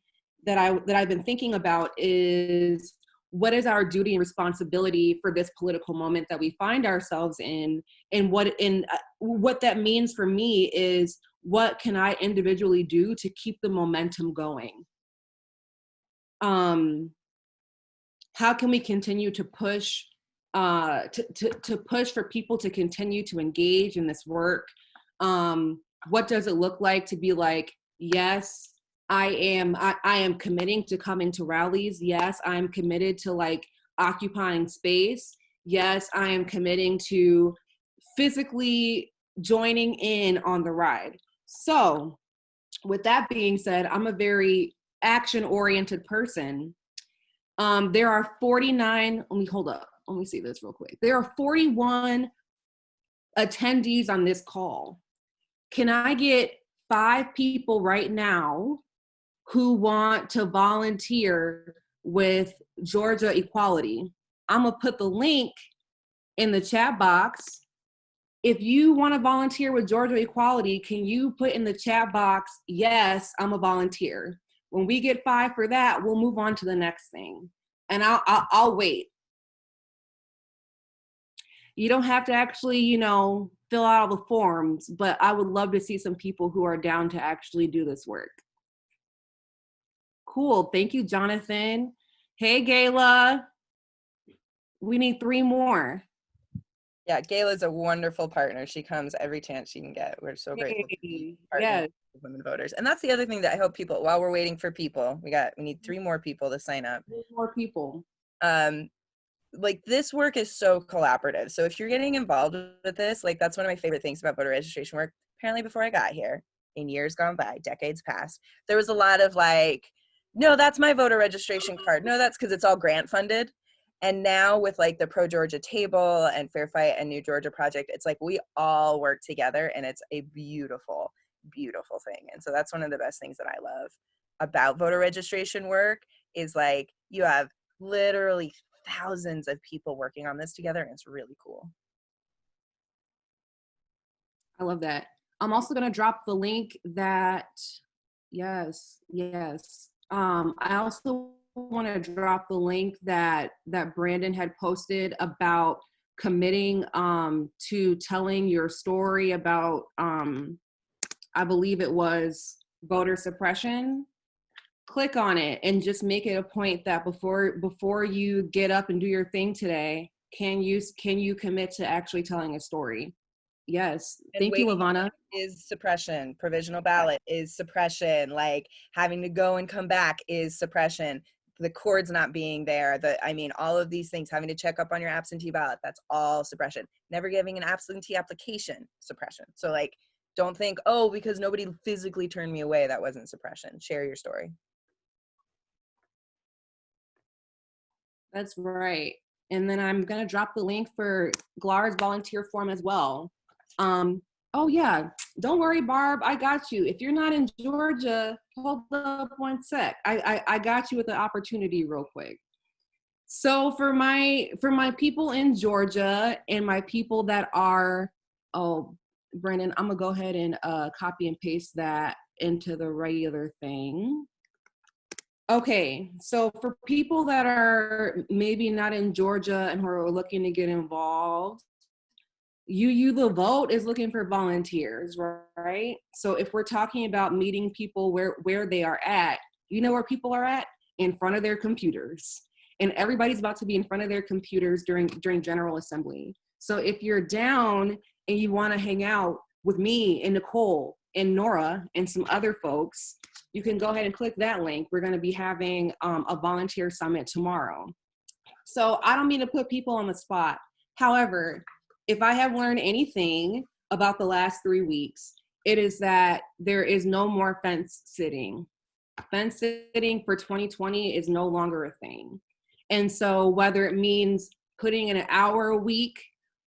that I that I've been thinking about is what is our duty and responsibility for this political moment that we find ourselves in and what in uh, what that means for me is what can I individually do to keep the momentum going um, how can we continue to push uh, to, to, to push for people to continue to engage in this work? Um, what does it look like to be like, yes, I am I, I am committing to coming to rallies. Yes, I'm committed to like occupying space. Yes, I am committing to physically joining in on the ride. So, with that being said, I'm a very action oriented person, um, there are 49, let me hold up, let me see this real quick. There are 41 attendees on this call. Can I get five people right now who want to volunteer with Georgia Equality? I'm gonna put the link in the chat box. If you wanna volunteer with Georgia Equality, can you put in the chat box, yes, I'm a volunteer. When we get five for that, we'll move on to the next thing. And I'll, I'll, I'll wait. You don't have to actually, you know, fill out all the forms, but I would love to see some people who are down to actually do this work. Cool, thank you, Jonathan. Hey, Gayla. We need three more. Yeah, Gayla's a wonderful partner. She comes every chance she can get. We're so grateful. Hey, yes. women voters. And that's the other thing that I hope people while we're waiting for people, we got we need three more people to sign up. Three more people. Um like this work is so collaborative. So if you're getting involved with this, like that's one of my favorite things about voter registration work. Apparently before I got here, in years gone by, decades past, there was a lot of like, no, that's my voter registration card. No, that's because it's all grant funded. And now with like the Pro Georgia table and Fair Fight and New Georgia Project, it's like we all work together and it's a beautiful, beautiful thing. And so that's one of the best things that I love about voter registration work is like you have literally thousands of people working on this together and it's really cool. I love that. I'm also gonna drop the link that, yes, yes. Um, I also want to drop the link that that Brandon had posted about committing um, to telling your story about, um, I believe it was voter suppression. Click on it and just make it a point that before before you get up and do your thing today, can you can you commit to actually telling a story? Yes. And Thank you, Ivana. Is suppression. Provisional ballot is suppression. Like having to go and come back is suppression. The cords not being there. The I mean, all of these things, having to check up on your absentee ballot, that's all suppression. Never giving an absentee application, suppression. So like don't think, oh, because nobody physically turned me away, that wasn't suppression. Share your story. That's right. And then I'm gonna drop the link for GLAHR's volunteer form as well. Um, oh yeah, don't worry, Barb, I got you. If you're not in Georgia, hold up one sec. I, I, I got you with the opportunity real quick. So for my for my people in Georgia and my people that are, oh, Brandon, I'm gonna go ahead and uh, copy and paste that into the regular thing. Okay, so for people that are maybe not in Georgia and who are looking to get involved, UU the Vote is looking for volunteers, right? So if we're talking about meeting people where, where they are at, you know where people are at? In front of their computers. And everybody's about to be in front of their computers during, during General Assembly. So if you're down and you wanna hang out with me and Nicole and Nora and some other folks, you can go ahead and click that link. We're gonna be having um, a volunteer summit tomorrow. So I don't mean to put people on the spot. However, if I have learned anything about the last three weeks, it is that there is no more fence sitting. Fence sitting for 2020 is no longer a thing. And so whether it means putting in an hour a week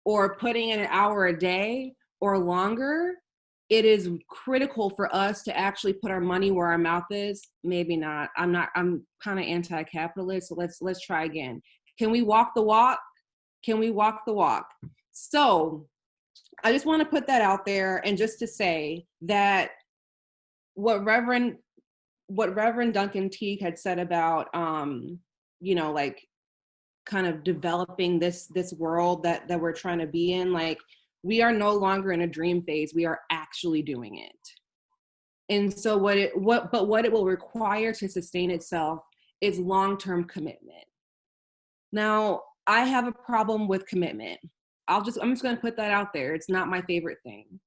or putting in an hour a day or longer, it is critical for us to actually put our money where our mouth is. Maybe not. I'm not. I'm kind of anti-capitalist. So let's let's try again. Can we walk the walk? Can we walk the walk? So I just want to put that out there and just to say that what Reverend what Reverend Duncan Teague had said about um, you know, like kind of developing this this world that that we're trying to be in, like we are no longer in a dream phase. We are actually doing it. And so what it what but what it will require to sustain itself is long-term commitment. Now, I have a problem with commitment. I'll just I'm just going to put that out there. It's not my favorite thing.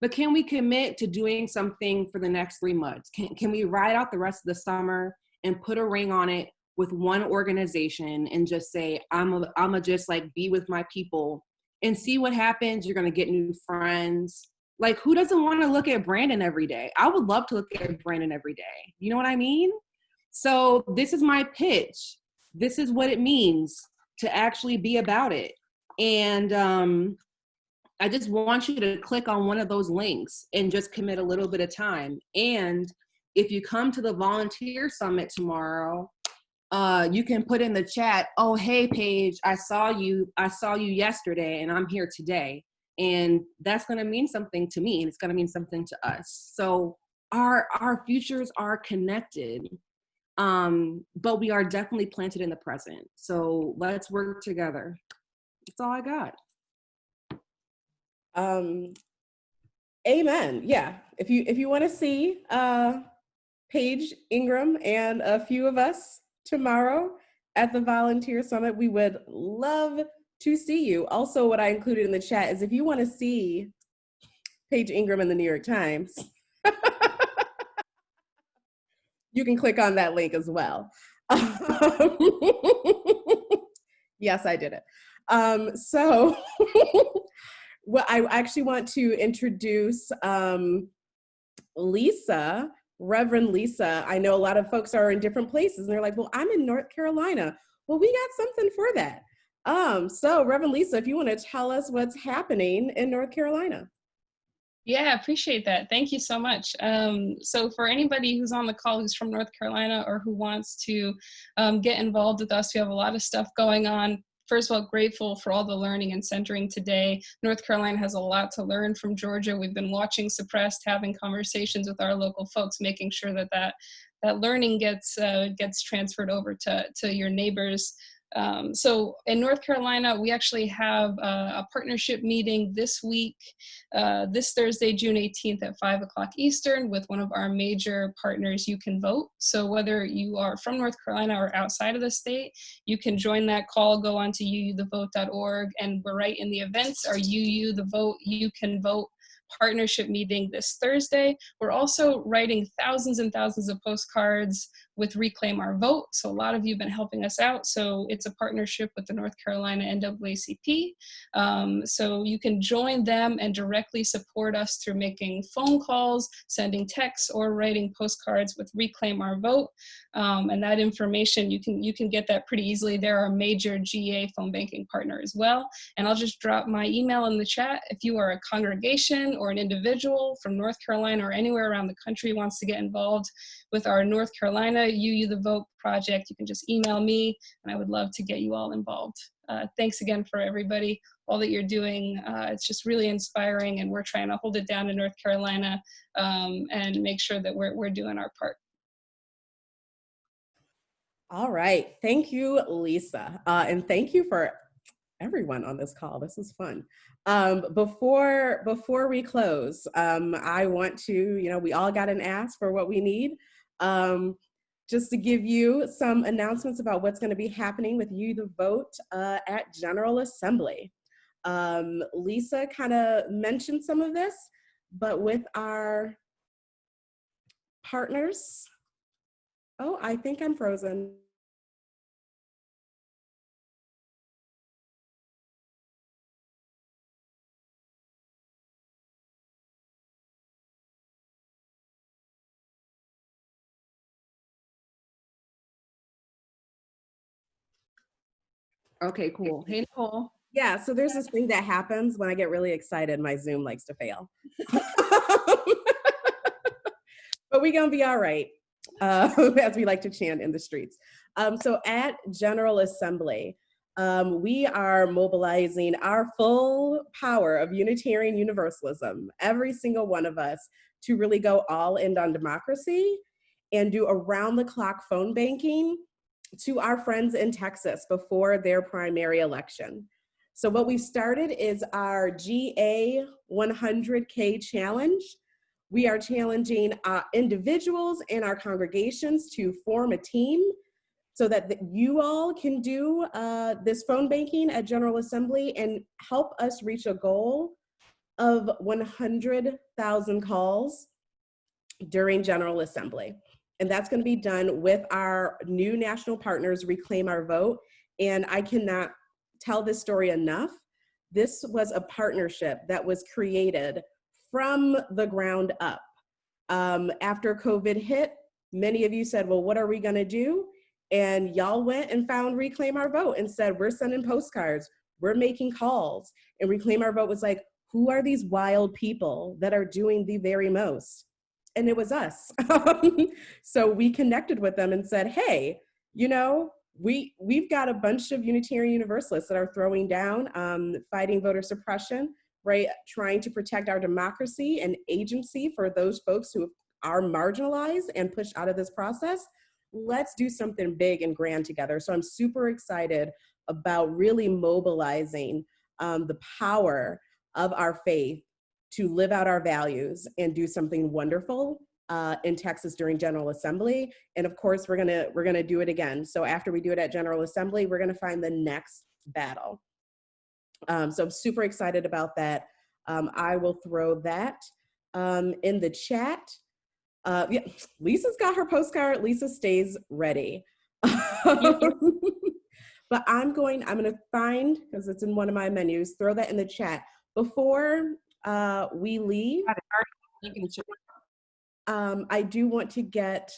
But can we commit to doing something for the next 3 months? Can can we ride out the rest of the summer and put a ring on it with one organization and just say I'm a, I'm a just like be with my people and see what happens. You're going to get new friends. Like, who doesn't want to look at Brandon every day? I would love to look at Brandon every day. You know what I mean? So, this is my pitch. This is what it means to actually be about it. And um, I just want you to click on one of those links and just commit a little bit of time. And if you come to the volunteer summit tomorrow, uh, you can put in the chat, oh, hey, Paige, I saw you, I saw you yesterday and I'm here today. And that's gonna mean something to me and it's gonna mean something to us. So our, our futures are connected, um, but we are definitely planted in the present. So let's work together. That's all I got. Um, amen. Yeah. If you if you want to see uh, Paige Ingram and a few of us tomorrow at the Volunteer Summit. We would love to see you. Also, what I included in the chat is if you want to see Paige Ingram in the New York Times, you can click on that link as well. yes, I did it. Um, so, well, I actually want to introduce um, Lisa Reverend Lisa, I know a lot of folks are in different places and they're like, well, I'm in North Carolina. Well, we got something for that. Um, so Reverend Lisa, if you want to tell us what's happening in North Carolina. Yeah, appreciate that. Thank you so much. Um, so for anybody who's on the call who's from North Carolina or who wants to um, get involved with us, we have a lot of stuff going on first of all, grateful for all the learning and centering today. North Carolina has a lot to learn from Georgia. We've been watching Suppressed, having conversations with our local folks, making sure that that, that learning gets, uh, gets transferred over to, to your neighbors. Um, so in North Carolina, we actually have a, a partnership meeting this week, uh, this Thursday, June 18th at 5 o'clock Eastern with one of our major partners, You Can Vote. So whether you are from North Carolina or outside of the state, you can join that call, go on to uuthevote.org, and we're right in the events, our UU the Vote, You Can Vote partnership meeting this Thursday. We're also writing thousands and thousands of postcards with Reclaim Our Vote. So a lot of you have been helping us out. So it's a partnership with the North Carolina NAACP. Um, so you can join them and directly support us through making phone calls, sending texts, or writing postcards with Reclaim Our Vote. Um, and that information, you can, you can get that pretty easily. Are a major GA phone banking partner as well. And I'll just drop my email in the chat. If you are a congregation or an individual from North Carolina or anywhere around the country wants to get involved with our North Carolina UU the Vote project, you can just email me and I would love to get you all involved. Uh, thanks again for everybody, all that you're doing. Uh, it's just really inspiring and we're trying to hold it down in North Carolina um, and make sure that we're, we're doing our part. All right, thank you, Lisa. Uh, and thank you for everyone on this call. This is fun. Um, before, before we close, um, I want to, you know, we all got an ask for what we need. Um, just to give you some announcements about what's going to be happening with UU the Vote uh, at General Assembly. Um, Lisa kind of mentioned some of this, but with our partners, oh, I think I'm frozen. Okay, cool. Hey, Nicole. Yeah, so there's this thing that happens when I get really excited, my Zoom likes to fail. but we gonna be all right, uh, as we like to chant in the streets. Um, so at General Assembly, um, we are mobilizing our full power of Unitarian Universalism, every single one of us, to really go all in on democracy and do around the clock phone banking to our friends in Texas before their primary election. So what we started is our GA 100K challenge. We are challenging uh, individuals and our congregations to form a team so that you all can do uh, this phone banking at General Assembly and help us reach a goal of 100,000 calls during General Assembly. And that's gonna be done with our new national partners, Reclaim Our Vote. And I cannot tell this story enough. This was a partnership that was created from the ground up. Um, after COVID hit, many of you said, well, what are we gonna do? And y'all went and found Reclaim Our Vote and said, we're sending postcards, we're making calls. And Reclaim Our Vote was like, who are these wild people that are doing the very most? And it was us. so we connected with them and said, hey, you know, we, we've got a bunch of Unitarian Universalists that are throwing down, um, fighting voter suppression, right? Trying to protect our democracy and agency for those folks who are marginalized and pushed out of this process. Let's do something big and grand together. So I'm super excited about really mobilizing um, the power of our faith to live out our values and do something wonderful uh, in Texas during General Assembly. And of course, we're gonna, we're gonna do it again. So after we do it at General Assembly, we're gonna find the next battle. Um, so I'm super excited about that. Um, I will throw that um, in the chat. Uh, yeah, Lisa's got her postcard. Lisa stays ready. but I'm going, I'm gonna find, because it's in one of my menus, throw that in the chat. Before uh, we leave, um, I do want to get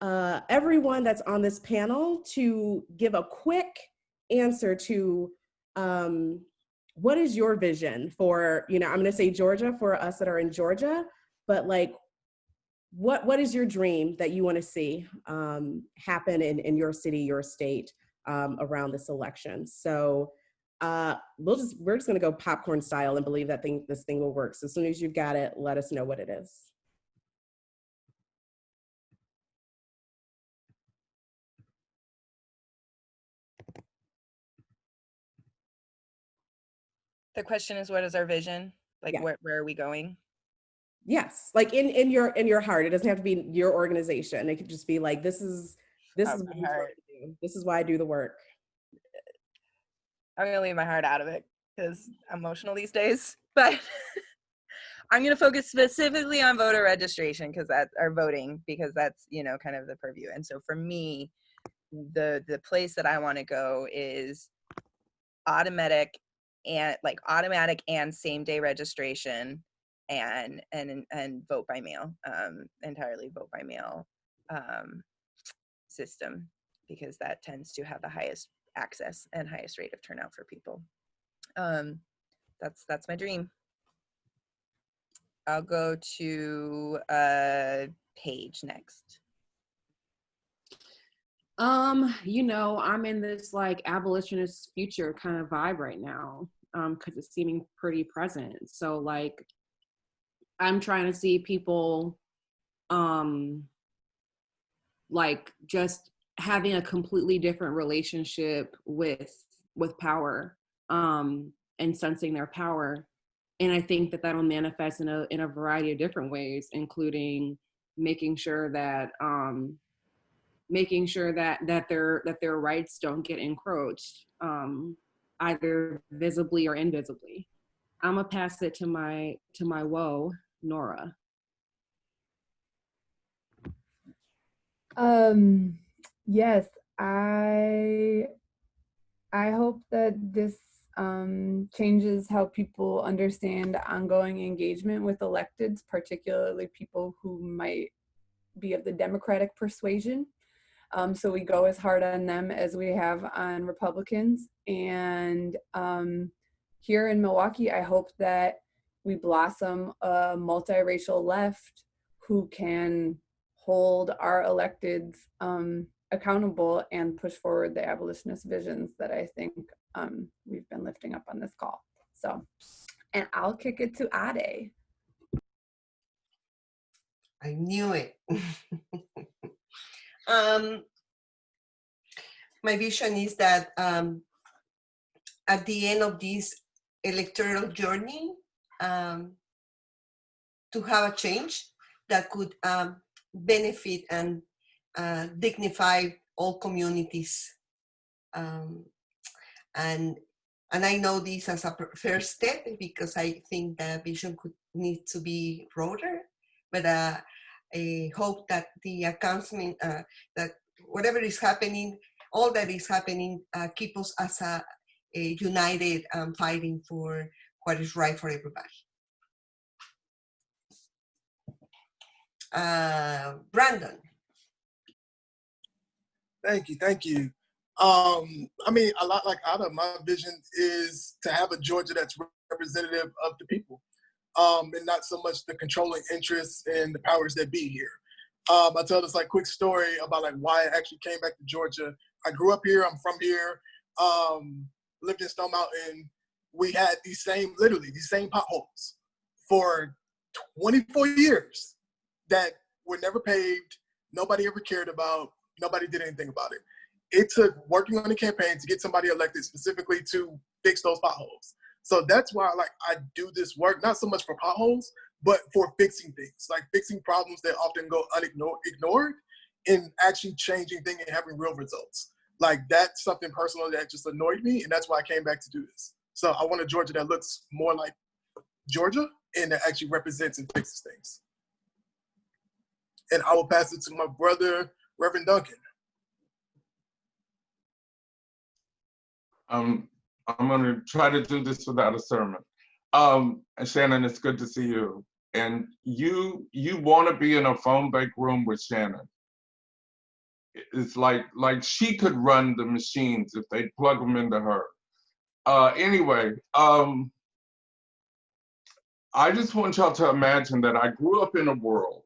uh, everyone that's on this panel to give a quick answer to um, what is your vision for, you know, I'm gonna say Georgia for us that are in Georgia, but like, what, what is your dream that you wanna see um, happen in, in your city, your state um, around this election? So uh, we'll just, we're just gonna go popcorn style and believe that thing, this thing will work. So as soon as you've got it, let us know what it is. The question is, what is our vision? Like, Yeah. where, where are we going? Yes, like in in your in your heart. It doesn't have to be your organization. It could just be like this is this Oh, is what I'm trying heart. to do. This is why I do the work. I'm gonna leave my heart out of it because I'm emotional these days. But I'm gonna focus specifically on voter registration because that our voting because that's you know kind of the purview. And so for me, the the place that I want to go is automatic and like automatic and same day registration and and and vote by mail um entirely vote by mail um system because that tends to have the highest access and highest rate of turnout for people. Um that's that's my dream. I'll go to uh Paige next. Um, you know, I'm in this like abolitionist future kind of vibe right now, um, because it's seeming pretty present. So like, I'm trying to see people, um, like just having a completely different relationship with with power, um, and sensing their power. And I think that that'll manifest in a in a variety of different ways, including making sure that um, making sure that that their that their rights don't get encroached um, either visibly or invisibly. I'm gonna pass it to my to my woe, Nora. Um, yes, I I hope that this um, changes how people understand ongoing engagement with electeds, particularly people who might be of the Democratic persuasion. Um, so we go as hard on them as we have on Republicans. And um, here in Milwaukee, I hope that we blossom a multiracial left who can hold our electeds um, accountable and push forward the abolitionist visions that I think um, we've been lifting up on this call. So, and I'll kick it to Ade. I knew it. um, my vision is that um, at the end of this electoral journey, um, to have a change that could um, benefit and uh, dignify all communities. Um, and and I know this as a first step because I think the vision could need to be broader, but uh, I hope that the announcement, uh, that whatever is happening, all that is happening, uh, keep us as a, a united um, fighting for what is right for everybody. Uh, Brandon. Thank you, thank you. Um, I mean, a lot like Ada, my vision is to have a Georgia that's representative of the people, um, and not so much the controlling interests and the powers that be here. Um, I tell this like quick story about like why I actually came back to Georgia. I grew up here. I'm from here. Um, lived in Stone Mountain. We had these same, literally these same potholes for 24 years that were never paved. Nobody ever cared about. Nobody did anything about it it took working on the campaign to get somebody elected specifically to fix those potholes. So that's why like I do this work, not so much for potholes, but for fixing things, like fixing problems that often go unignored ignored and actually changing things and having real results. Like that's something personal that just annoyed me, and that's why I came back to do this. So I want a Georgia that looks more like Georgia and that actually represents and fixes things. And I will pass it to my brother, Reverend Duncan. Um, I'm going to try to do this without a sermon. Um, Shannon, it's good to see you. And you you want to be in a phone bank room with Shannon. It's like like she could run the machines if they plug them into her. Uh, anyway, um, I just want y'all to imagine that I grew up in a world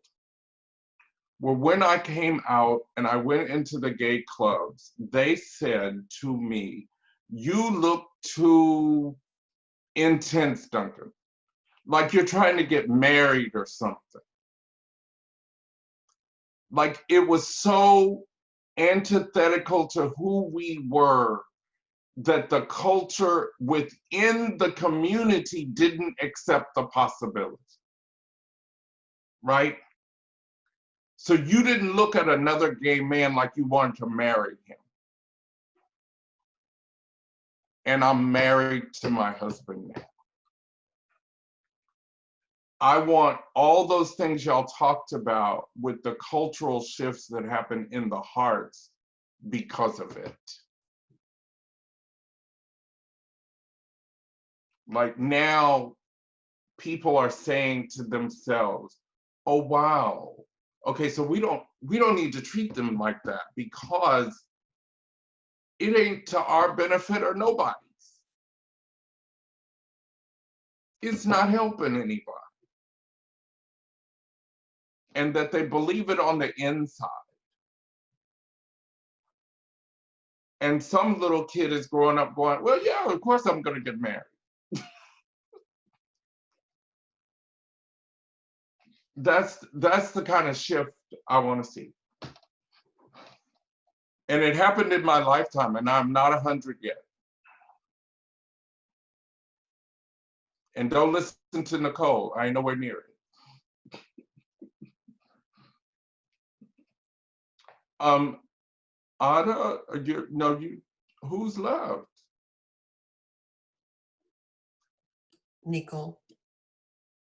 where when I came out and I went into the gay clubs, they said to me, you look too intense, Duncan. Like you're trying to get married or something. Like it was so antithetical to who we were that the culture within the community didn't accept the possibility. Right? So you didn't look at another gay man like you wanted to marry him and I'm married to my husband now. I want all those things y'all talked about with the cultural shifts that happen in the hearts because of it. Like now, people are saying to themselves, oh wow, okay, so we don't we don't need to treat them like that because it ain't to our benefit or nobody's. It's not helping anybody. And that they believe it on the inside. And some little kid is growing up going, well, yeah, of course I'm going to get married. That's that's the kind of shift I want to see. And it happened in my lifetime, and I'm not a 100 yet. And don't listen to Nicole, I ain't nowhere near it. um, Ada, you no, you who's left? Nicole.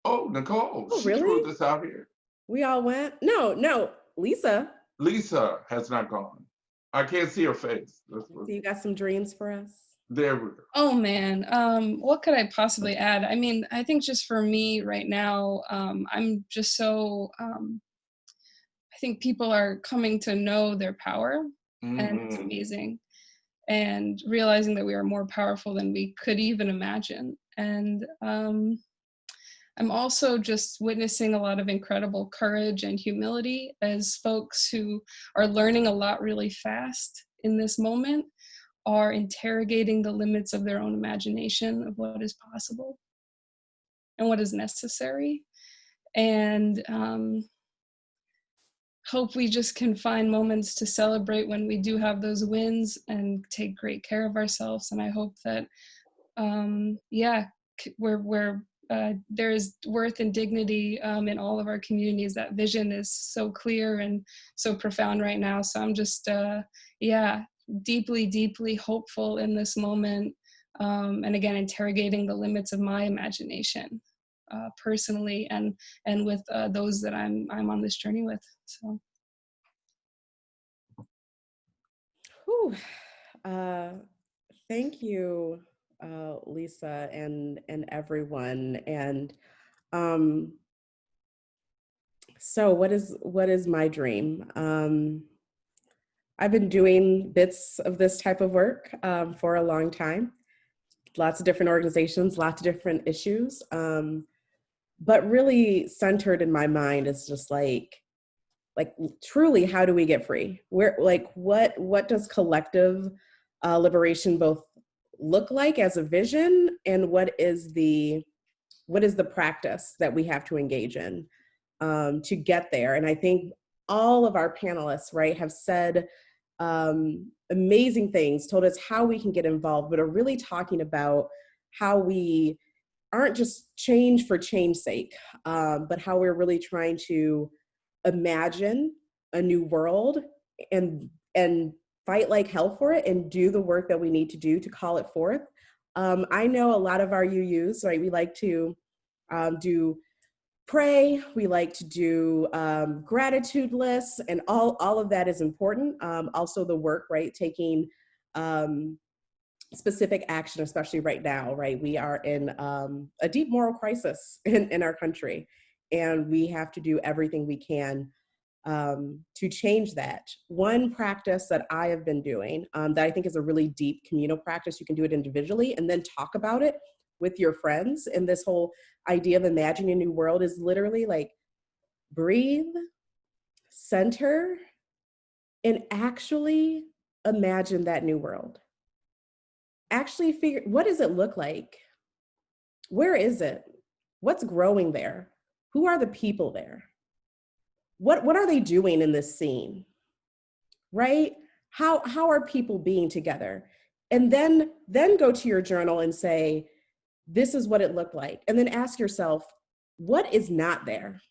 Oh, Nicole. Oh, she really? threw this out here. We all went? No, no, Lisa. Lisa has not gone. I can't see her face. That's So you got some dreams for us? There we go. Oh man, um, what could I possibly add? I mean, I think just for me right now, um, I'm just so. Um, I think people are coming to know their power, and it's Mhm. amazing. And realizing that we are more powerful than we could even imagine. And um, I'm also just witnessing a lot of incredible courage and humility as folks who are learning a lot really fast in this moment are interrogating the limits of their own imagination of what is possible and what is necessary. And um, hope we just can find moments to celebrate when we do have those wins and take great care of ourselves. And I hope that, um, yeah, we're, we're uh, there is worth and dignity um, in all of our communities. That vision is so clear and so profound right now. So I'm just, uh, yeah, deeply, deeply hopeful in this moment. Um, and again, interrogating the limits of my imagination uh, personally and and with uh, those that I'm I'm on this journey with. So Whew. Uh, thank you, uh, Lisa, and and everyone. And um, so, what is what is my dream? Um, I've been doing bits of this type of work um, for a long time. Lots of different organizations, lots of different issues. Um, but really centered in my mind is just like like truly how do we get free where like what what does collective uh, liberation both look like as a vision and what is the what is the practice that we have to engage in um, to get there. And i think all of our panelists right have said um, amazing things told us how we can get involved but are really talking about how we aren't just change for change sake um, but how we're really trying to imagine a new world and and fight like hell for it and do the work that we need to do to call it forth. Um, I know a lot of our UUs, right? We like to um, do pray. We like to do um, gratitude lists, and all all of that is important. Um, also, the work, right? Taking um, specific action, especially right now, right? We are in um, a deep moral crisis in, in our country, and we have to do everything we can um, to change that. One practice that I have been doing um, that I think is a really deep communal practice, you can do it individually and then talk about it with your friends. And this whole idea of imagining a new world is literally like breathe, center, and actually imagine that new world. Actually figure, what does it look like? Where is it? What's growing there? Who are the people there? What, what are they doing in this scene? Right? How, how are people being together? And then, then go to your journal and say, this is what it looked like. And then ask yourself, what is not there?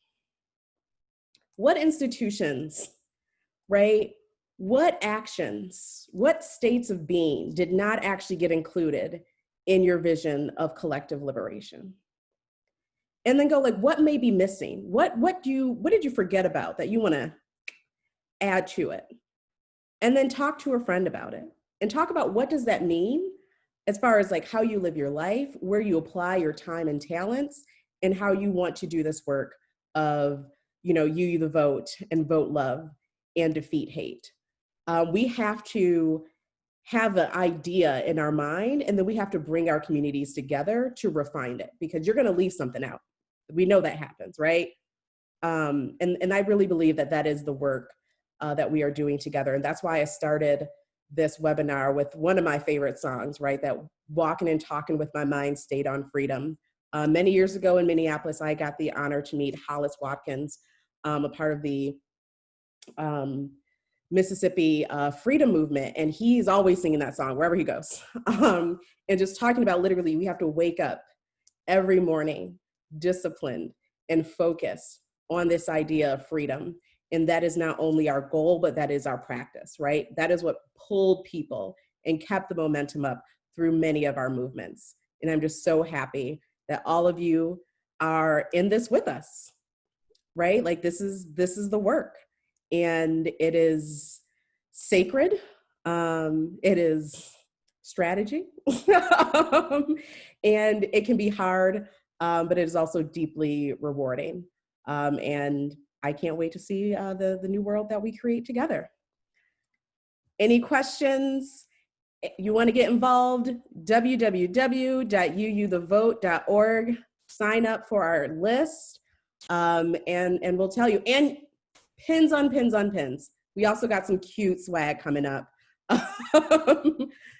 What institutions, right? What actions, what states of being did not actually get included in your vision of collective liberation? And then go like what may be missing? What what do you what did you forget about that you want to add to it? And then talk to a friend about it and talk about what does that mean as far as like how you live your life where you apply your time and talents and how you want to do this work of you know UU the Vote and vote love and defeat hate. Um, we have to have an idea in our mind and then we have to bring our communities together to refine it because you're going to leave something out we know that happens right? Um, and, and i really believe that that is the work uh, that we are doing together. And that's why i started this webinar with one of my favorite songs right? That walking and talking with my mind stayed on freedom. Uh, many years ago in minneapolis i got the honor to meet hollis watkins um, a part of the um, Mississippi uh, freedom movement, and he's always singing that song wherever he goes. Um, and just talking about literally, we have to wake up every morning disciplined and focused on this idea of freedom. And that is not only our goal, but that is our practice, right? That is what pulled people and kept the momentum up through many of our movements. And I'm just so happy that all of you are in this with us, right? Like this is this is the work and it is sacred. Um, it is strategy, um, and it can be hard, um, but it is also deeply rewarding. Um, and I can't wait to see uh, the, the new world that we create together. Any questions? You want to get involved? www.uuthevote.org. Sign up for our list, um, and and we'll tell you. And pins on pins on pins. We also got some cute swag coming up,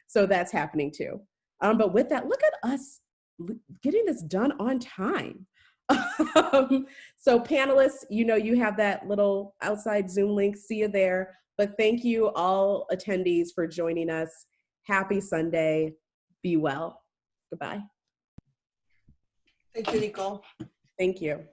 so that's happening too. Um, but with that, look at us getting this done on time. Um, so panelists, you know, you have that little outside Zoom link. See you there. But thank you all attendees for joining us. Happy Sunday. Be well. Goodbye. Thank you, Nicole. Thank you.